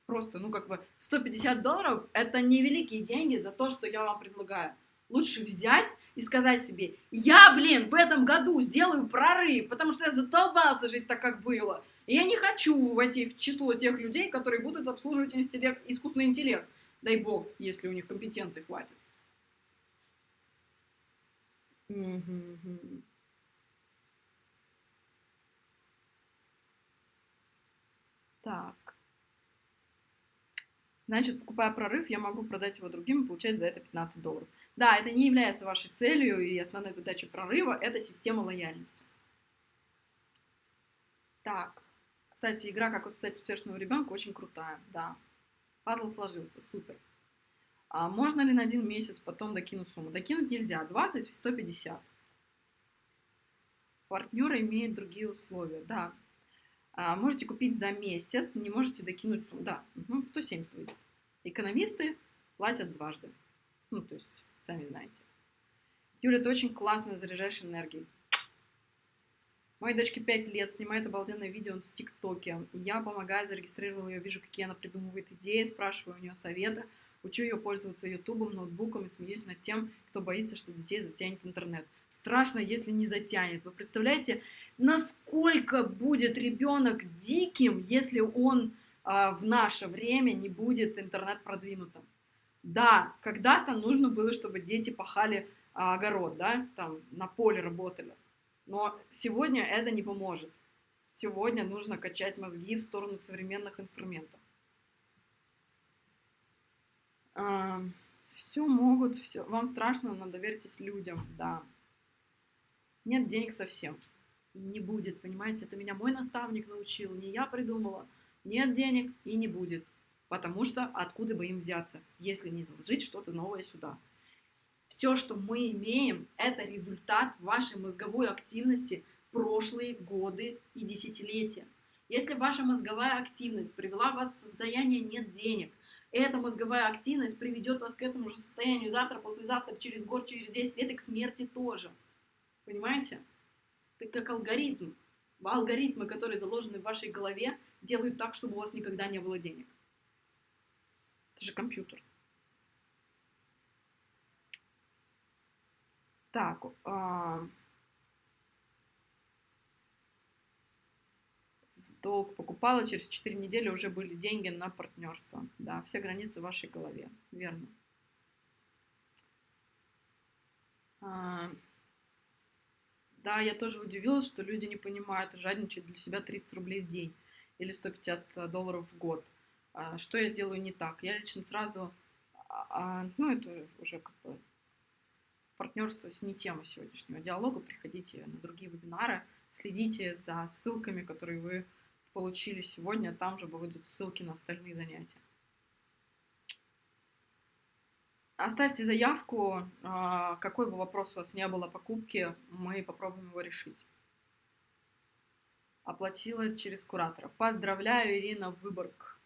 Просто, ну, как бы, 150 долларов – это невеликие деньги за то, что я вам предлагаю. Лучше взять и сказать себе, я, блин, в этом году сделаю прорыв, потому что я задолбался жить так, как было. И я не хочу войти в число тех людей, которые будут обслуживать интеллект, искусственный интеллект. Дай бог, если у них компетенции хватит. Так. Значит, покупая прорыв, я могу продать его другим и получать за это 15 долларов. Да, это не является вашей целью, и основной задачей прорыва – это система лояльности. Так. Кстати, игра «Как воспитать успешного ребенка» очень крутая, да. Пазл сложился, супер. А можно ли на один месяц потом докинуть сумму? Докинуть нельзя, 20 в 150. Партнеры имеют другие условия, да. А, можете купить за месяц, не можете докинуть сумму. Да, угу, 170 выйдет. Экономисты платят дважды. Ну, то есть, сами знаете. Юля, ты очень классно заряжаешь энергией. Моей дочке 5 лет, снимает обалденное видео в ТикТоке. Я помогаю, зарегистрировала ее, вижу, какие она придумывает идеи, спрашиваю у нее совета, учу ее пользоваться ютубом, ноутбуком и смеюсь над тем, кто боится, что детей затянет интернет. Страшно, если не затянет. Вы представляете, насколько будет ребенок диким, если он а, в наше время не будет интернет продвинутым? Да, когда-то нужно было, чтобы дети пахали а, огород, да, там на поле работали. Но сегодня это не поможет. Сегодня нужно качать мозги в сторону современных инструментов. А, все могут, все. Вам страшно, но доверьтесь людям, да. Нет денег совсем. И не будет, понимаете? Это меня мой наставник научил, не я придумала. Нет денег и не будет. Потому что откуда бы им взяться, если не заложить что-то новое сюда? Все, что мы имеем, это результат вашей мозговой активности прошлые годы и десятилетия. Если ваша мозговая активность привела вас в состояние «нет денег», эта мозговая активность приведет вас к этому же состоянию завтра, послезавтра, через год, через 10 лет и к смерти тоже. Понимаете? Это как алгоритм. Алгоритмы, которые заложены в вашей голове, делают так, чтобы у вас никогда не было денег. Это же компьютер. Так, а... долг покупала, через 4 недели уже были деньги на партнерство. Да, все границы в вашей голове. Верно. А, да, я тоже удивилась, что люди не понимают, жадничать для себя 30 рублей в день или 150 долларов в год. А, что я делаю не так? Я лично сразу, а, а ну это уже как бы партнерство не тема сегодняшнего диалога. Приходите на другие вебинары, следите за ссылками, которые вы получили сегодня. Там же будут ссылки на остальные занятия. Оставьте заявку, а, какой бы вопрос у вас не было покупки, мы попробуем его решить. Оплатила через куратора. Поздравляю, Ирина Выборг.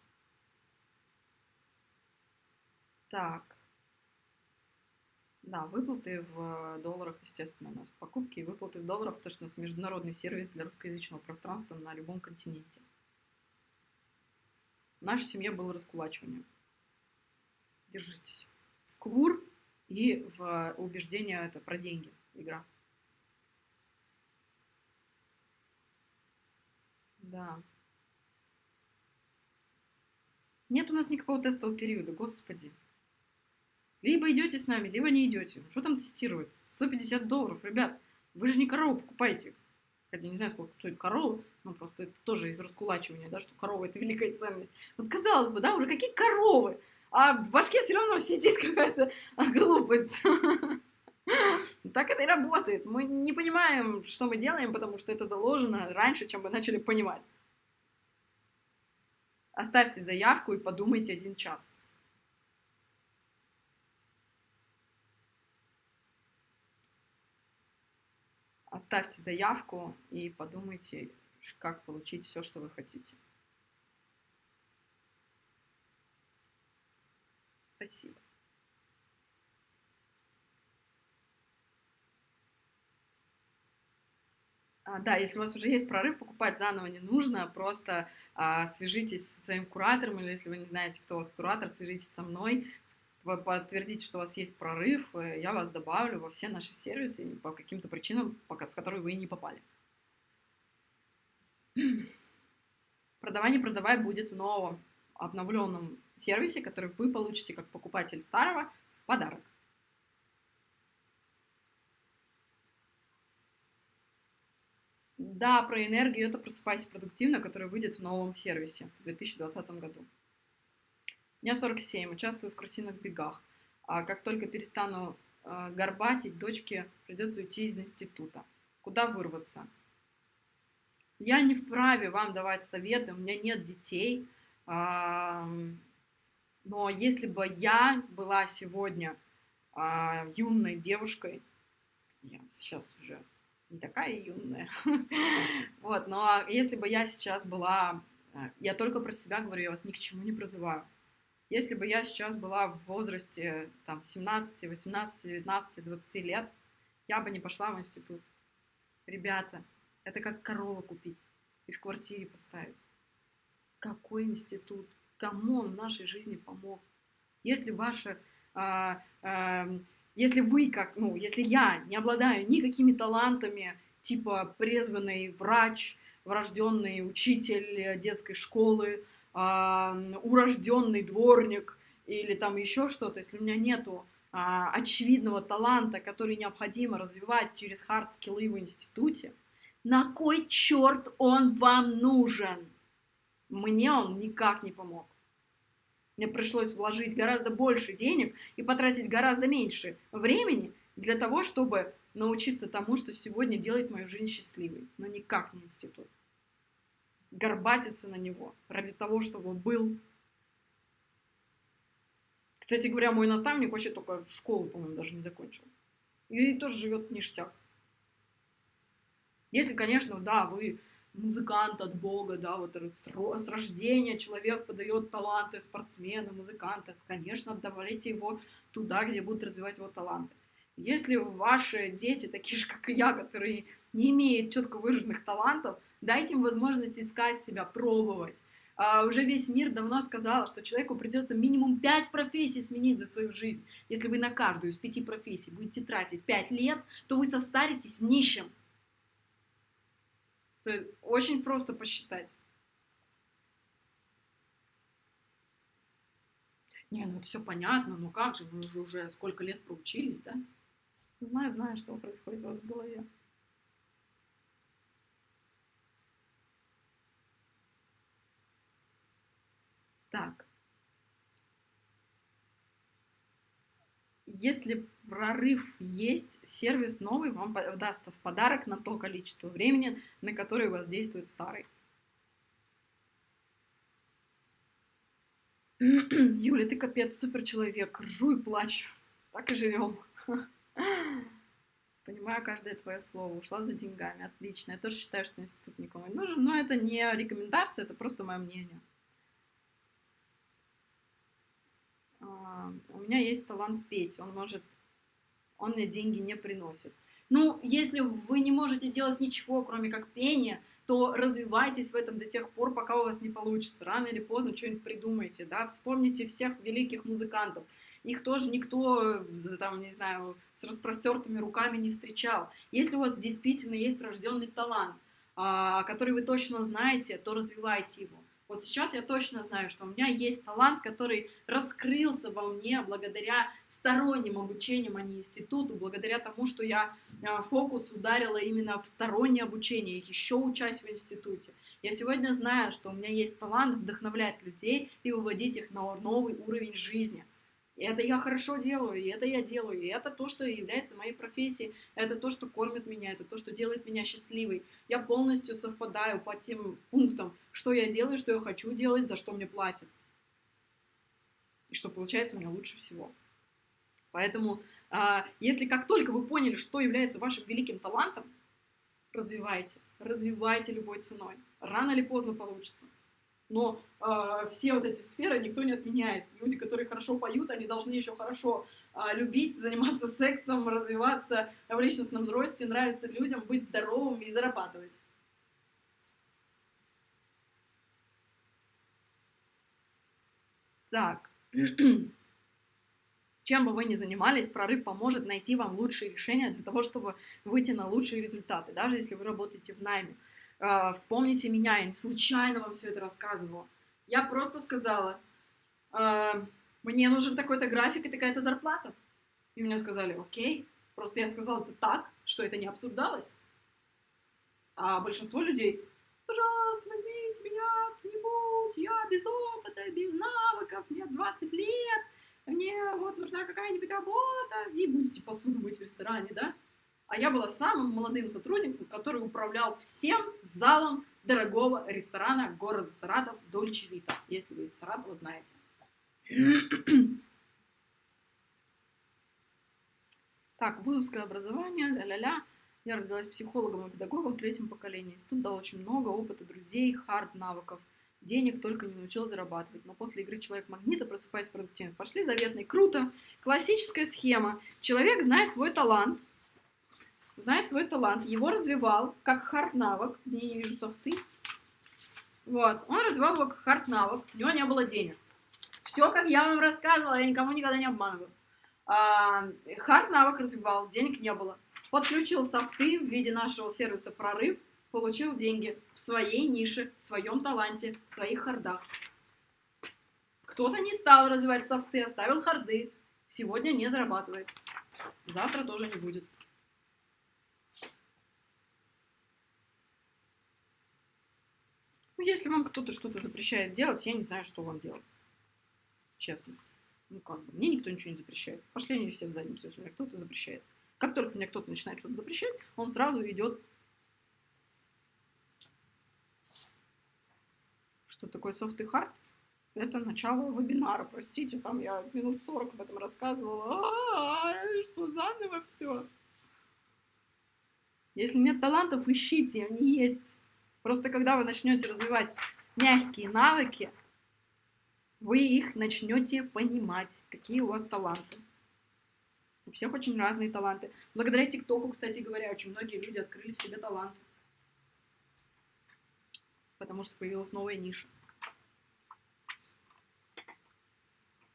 Так. Да, выплаты в долларах, естественно, у нас покупки и выплаты в долларах, потому что у нас международный сервис для русскоязычного пространства на любом континенте. В нашей семье было раскулачивание. Держитесь. В КВУР и в убеждение это про деньги игра. Да. Нет у нас никакого тестового периода, господи. Либо идете с нами, либо не идете. Что там тестировать? 150 долларов, ребят. Вы же не корову покупаете. Хотя не знаю, сколько стоит корова, но просто это тоже из раскулачивания, да, что корова это великая ценность. Вот казалось бы, да, уже какие коровы? А в башке все равно сидит какая-то глупость. *laughs* Так это и работает. Мы не понимаем, что мы делаем, потому что это заложено раньше, чем мы начали понимать. Оставьте заявку и подумайте один час. Оставьте заявку и подумайте, как получить все, что вы хотите. Спасибо. А, да, если у вас уже есть прорыв, покупать заново не нужно, просто а, свяжитесь со своим куратором, или если вы не знаете, кто у вас куратор, свяжитесь со мной, подтвердите, что у вас есть прорыв, э, я вас добавлю во все наши сервисы по каким-то причинам, в которые вы не попали. Продавай, не продавай будет в новом обновленном сервисе, который вы получите как покупатель старого в подарок. Да, про энергию это «Просыпайся продуктивно», который выйдет в новом сервисе в 2020 году. Мне 47, участвую в крысиных бегах. А как только перестану э, горбатить, дочке придется уйти из института. Куда вырваться? Я не вправе вам давать советы, у меня нет детей. А, но если бы я была сегодня а, юной девушкой, я сейчас уже не такая юная, *laughs* вот, но если бы я сейчас была, э, я только про себя говорю, я вас ни к чему не призываю. Если бы я сейчас была в возрасте там, 17, 18, 19, 20 лет, я бы не пошла в институт. Ребята, это как корову купить и в квартире поставить. Какой институт? Кому он в нашей жизни помог? Если ваша, а, а, если вы как, ну, если я не обладаю никакими талантами, типа призванный врач, врожденный учитель детской школы, а, урожденный дворник или там еще что-то, если у меня нету а, очевидного таланта, который необходимо развивать через хард-скиллы в институте, на кой черт он вам нужен? Мне он никак не помог. Мне пришлось вложить гораздо больше денег и потратить гораздо меньше времени для того, чтобы научиться тому, что сегодня делает мою жизнь счастливой, но никак не институт горбатиться на него ради того, чтобы был. Кстати говоря, мой наставник вообще только школу, по-моему, даже не закончил. И тоже живет ништяк. Если, конечно, да, вы музыкант от Бога, да, вот с рождения человек подает таланты спортсмена, музыканта, конечно, отдавайте его туда, где будут развивать его таланты. Если ваши дети такие же, как и я, которые не имеют четко выраженных талантов, дайте им возможность искать себя, пробовать. А, уже весь мир давно сказал, что человеку придется минимум 5 профессий сменить за свою жизнь. Если вы на каждую из 5 профессий будете тратить 5 лет, то вы состаритесь нищим. Это очень просто посчитать. Не, ну это все понятно, но как же, мы уже, уже сколько лет проучились, да? Знаю, знаю, что происходит у вас в голове. Так. Если прорыв есть, сервис новый вам дастся в подарок на то количество времени, на которое у вас действует старый. *clears throat* Юля, ты капец, супер человек. Ржу и плачу. Так и живем. *laughs* Понимаю каждое твое слово. Ушла за деньгами. Отлично. Я тоже считаю, что институт никому не нужен. Но это не рекомендация, это просто мое мнение. А, у меня есть талант петь. Он может... Он мне деньги не приносит. Ну, если вы не можете делать ничего, кроме как пения, то развивайтесь в этом до тех пор, пока у вас не получится. Рано или поздно что-нибудь придумайте, да, вспомните всех великих музыкантов. Их тоже никто, там, не знаю, с распростертыми руками не встречал. Если у вас действительно есть рожденный талант, а, который вы точно знаете, то развивайте его. Вот сейчас я точно знаю, что у меня есть талант, который раскрылся во мне благодаря сторонним обучениям, а не институту, благодаря тому, что я а, фокус ударила именно в стороннее обучение, еще учась в институте. Я сегодня знаю, что у меня есть талант вдохновлять людей и выводить их на новый уровень жизни. Это я хорошо делаю, и это я делаю, и это то, что является моей профессией, это то, что кормит меня, это то, что делает меня счастливой. Я полностью совпадаю по тем пунктам, что я делаю, что я хочу делать, за что мне платят. И что получается у меня лучше всего. Поэтому, а, если как только вы поняли, что является вашим великим талантом, развивайте, развивайте любой ценой. Рано или поздно получится но э, все вот эти сферы никто не отменяет. Люди, которые хорошо поют, они должны еще хорошо э, любить, заниматься сексом, развиваться в личностном росте, нравиться людям, быть здоровыми и зарабатывать. Так. *clears throat* Чем бы вы ни занимались, прорыв поможет найти вам лучшие решения для того, чтобы выйти на лучшие результаты, даже если вы работаете в найме. А, вспомните меня, я случайно вам все это рассказывала. Я просто сказала, э, мне нужен такой-то график и такая-то зарплата. И мне сказали, окей. Просто я сказала это так, что это не обсуждалось. А большинство людей, пожалуйста, возьмите меня кто-нибудь, я без опыта, без навыков, мне 20 лет, мне вот нужна какая-нибудь работа, и будете посуду мыть в ресторане, да? А я была самым молодым сотрудником, который управлял всем залом дорогого ресторана города Саратов Дольче Вита, если вы из Саратова знаете. *clears throat* Так, вузовское образование, ля-ля-ля. Я родилась психологом и педагогом в третьем поколении. Институт дал очень много опыта, друзей, хард, навыков. Денег только не научил зарабатывать. Но после игры Человек-магнита просыпаясь продуктивно. Пошли заветные. Круто. Классическая схема. Человек знает свой талант, знает свой талант, его развивал как хард-навык, где я не вижу софты. Вот, он развивал его как хард-навык, у него не было денег. Все, как я вам рассказывала, я никому никогда не обманываю. А, хард-навык развивал, денег не было. Подключил софты в виде нашего сервиса «Прорыв», получил деньги в своей нише, в своем таланте, в своих хардах. Кто-то не стал развивать софты, оставил харды. Сегодня не зарабатывает. Завтра тоже не будет. Если вам кто-то что-то запрещает делать, я не знаю, что вам делать. Честно. Ну, как бы, мне никто ничего не запрещает. Пошли они все в задницу, если мне кто-то запрещает. Как только мне кто-то начинает что-то запрещать, он сразу идет. Что такое софт и хард? Это начало вебинара, простите, там я минут 40 об этом рассказывала. А-а-а, что заново все. Если нет талантов, ищите, они есть. Просто когда вы начнете развивать мягкие навыки, вы их начнете понимать, какие у вас таланты. У всех очень разные таланты. Благодаря ТикТоку, кстати говоря, очень многие люди открыли в себе таланты. Потому что появилась новая ниша.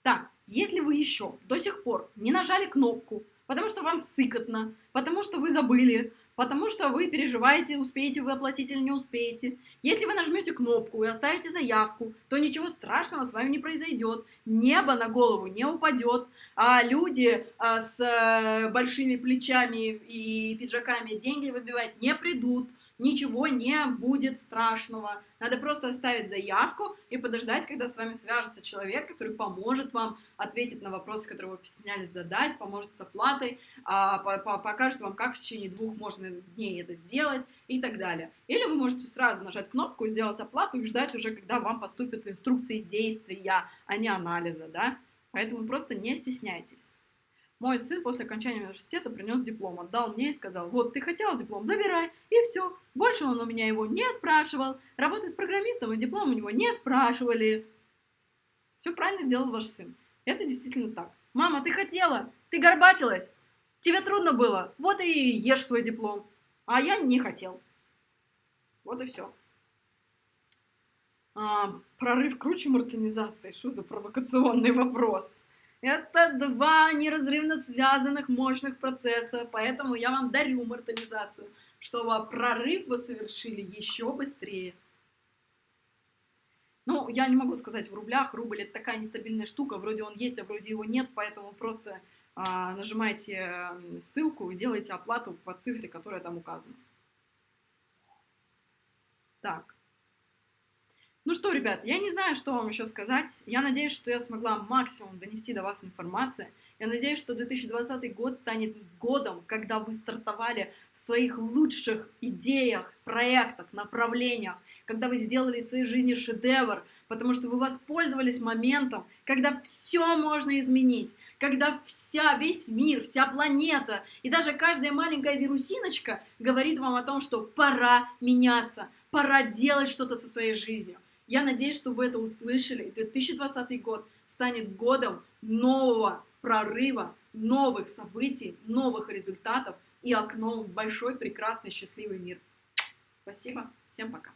Так, если вы еще до сих пор не нажали кнопку, потому что вам сыкотно, потому что вы забыли, потому что вы переживаете, успеете вы оплатить или не успеете. Если вы нажмете кнопку и оставите заявку, то ничего страшного с вами не произойдет, небо на голову не упадет, а люди а, с а, большими плечами и пиджаками деньги выбивать не придут, ничего не будет страшного. Надо просто оставить заявку и подождать, когда с вами свяжется человек, который поможет вам ответить на вопросы, которые вы постеснялись задать, поможет с оплатой, а, покажет вам, как в течение двух можно дней это сделать и так далее. Или вы можете сразу нажать кнопку, сделать оплату и ждать уже, когда вам поступят инструкции действия, а не анализа, да? Поэтому просто не стесняйтесь. Мой сын после окончания университета принес диплом, отдал мне и сказал, вот, ты хотела диплом, забирай, и все. Больше он у меня его не спрашивал, работает программистом, и диплом у него не спрашивали. Все правильно сделал ваш сын. Это действительно так. Мама, ты хотела, ты горбатилась, тебе трудно было, вот и ешь свой диплом. А я не хотел. Вот и все. А, прорыв круче мартинизации. Что за провокационный вопрос? Это два неразрывно связанных мощных процесса, поэтому я вам дарю мартализацию, чтобы прорыв вы совершили еще быстрее. Ну, я не могу сказать в рублях, рубль это такая нестабильная штука, вроде он есть, а вроде его нет, поэтому просто а, нажимайте ссылку и делайте оплату по цифре, которая там указана. Так. Ну что, ребят, я не знаю, что вам еще сказать. Я надеюсь, что я смогла максимум донести до вас информации. Я надеюсь, что 2020 год станет годом, когда вы стартовали в своих лучших идеях, проектах, направлениях, когда вы сделали в своей жизни шедевр, потому что вы воспользовались моментом, когда все можно изменить, когда вся, весь мир, вся планета и даже каждая маленькая вирусиночка говорит вам о том, что пора меняться, пора делать что-то со своей жизнью. Я надеюсь, что вы это услышали. 2020 год станет годом нового прорыва, новых событий, новых результатов и окном в большой, прекрасный, счастливый мир. Спасибо. Всем пока.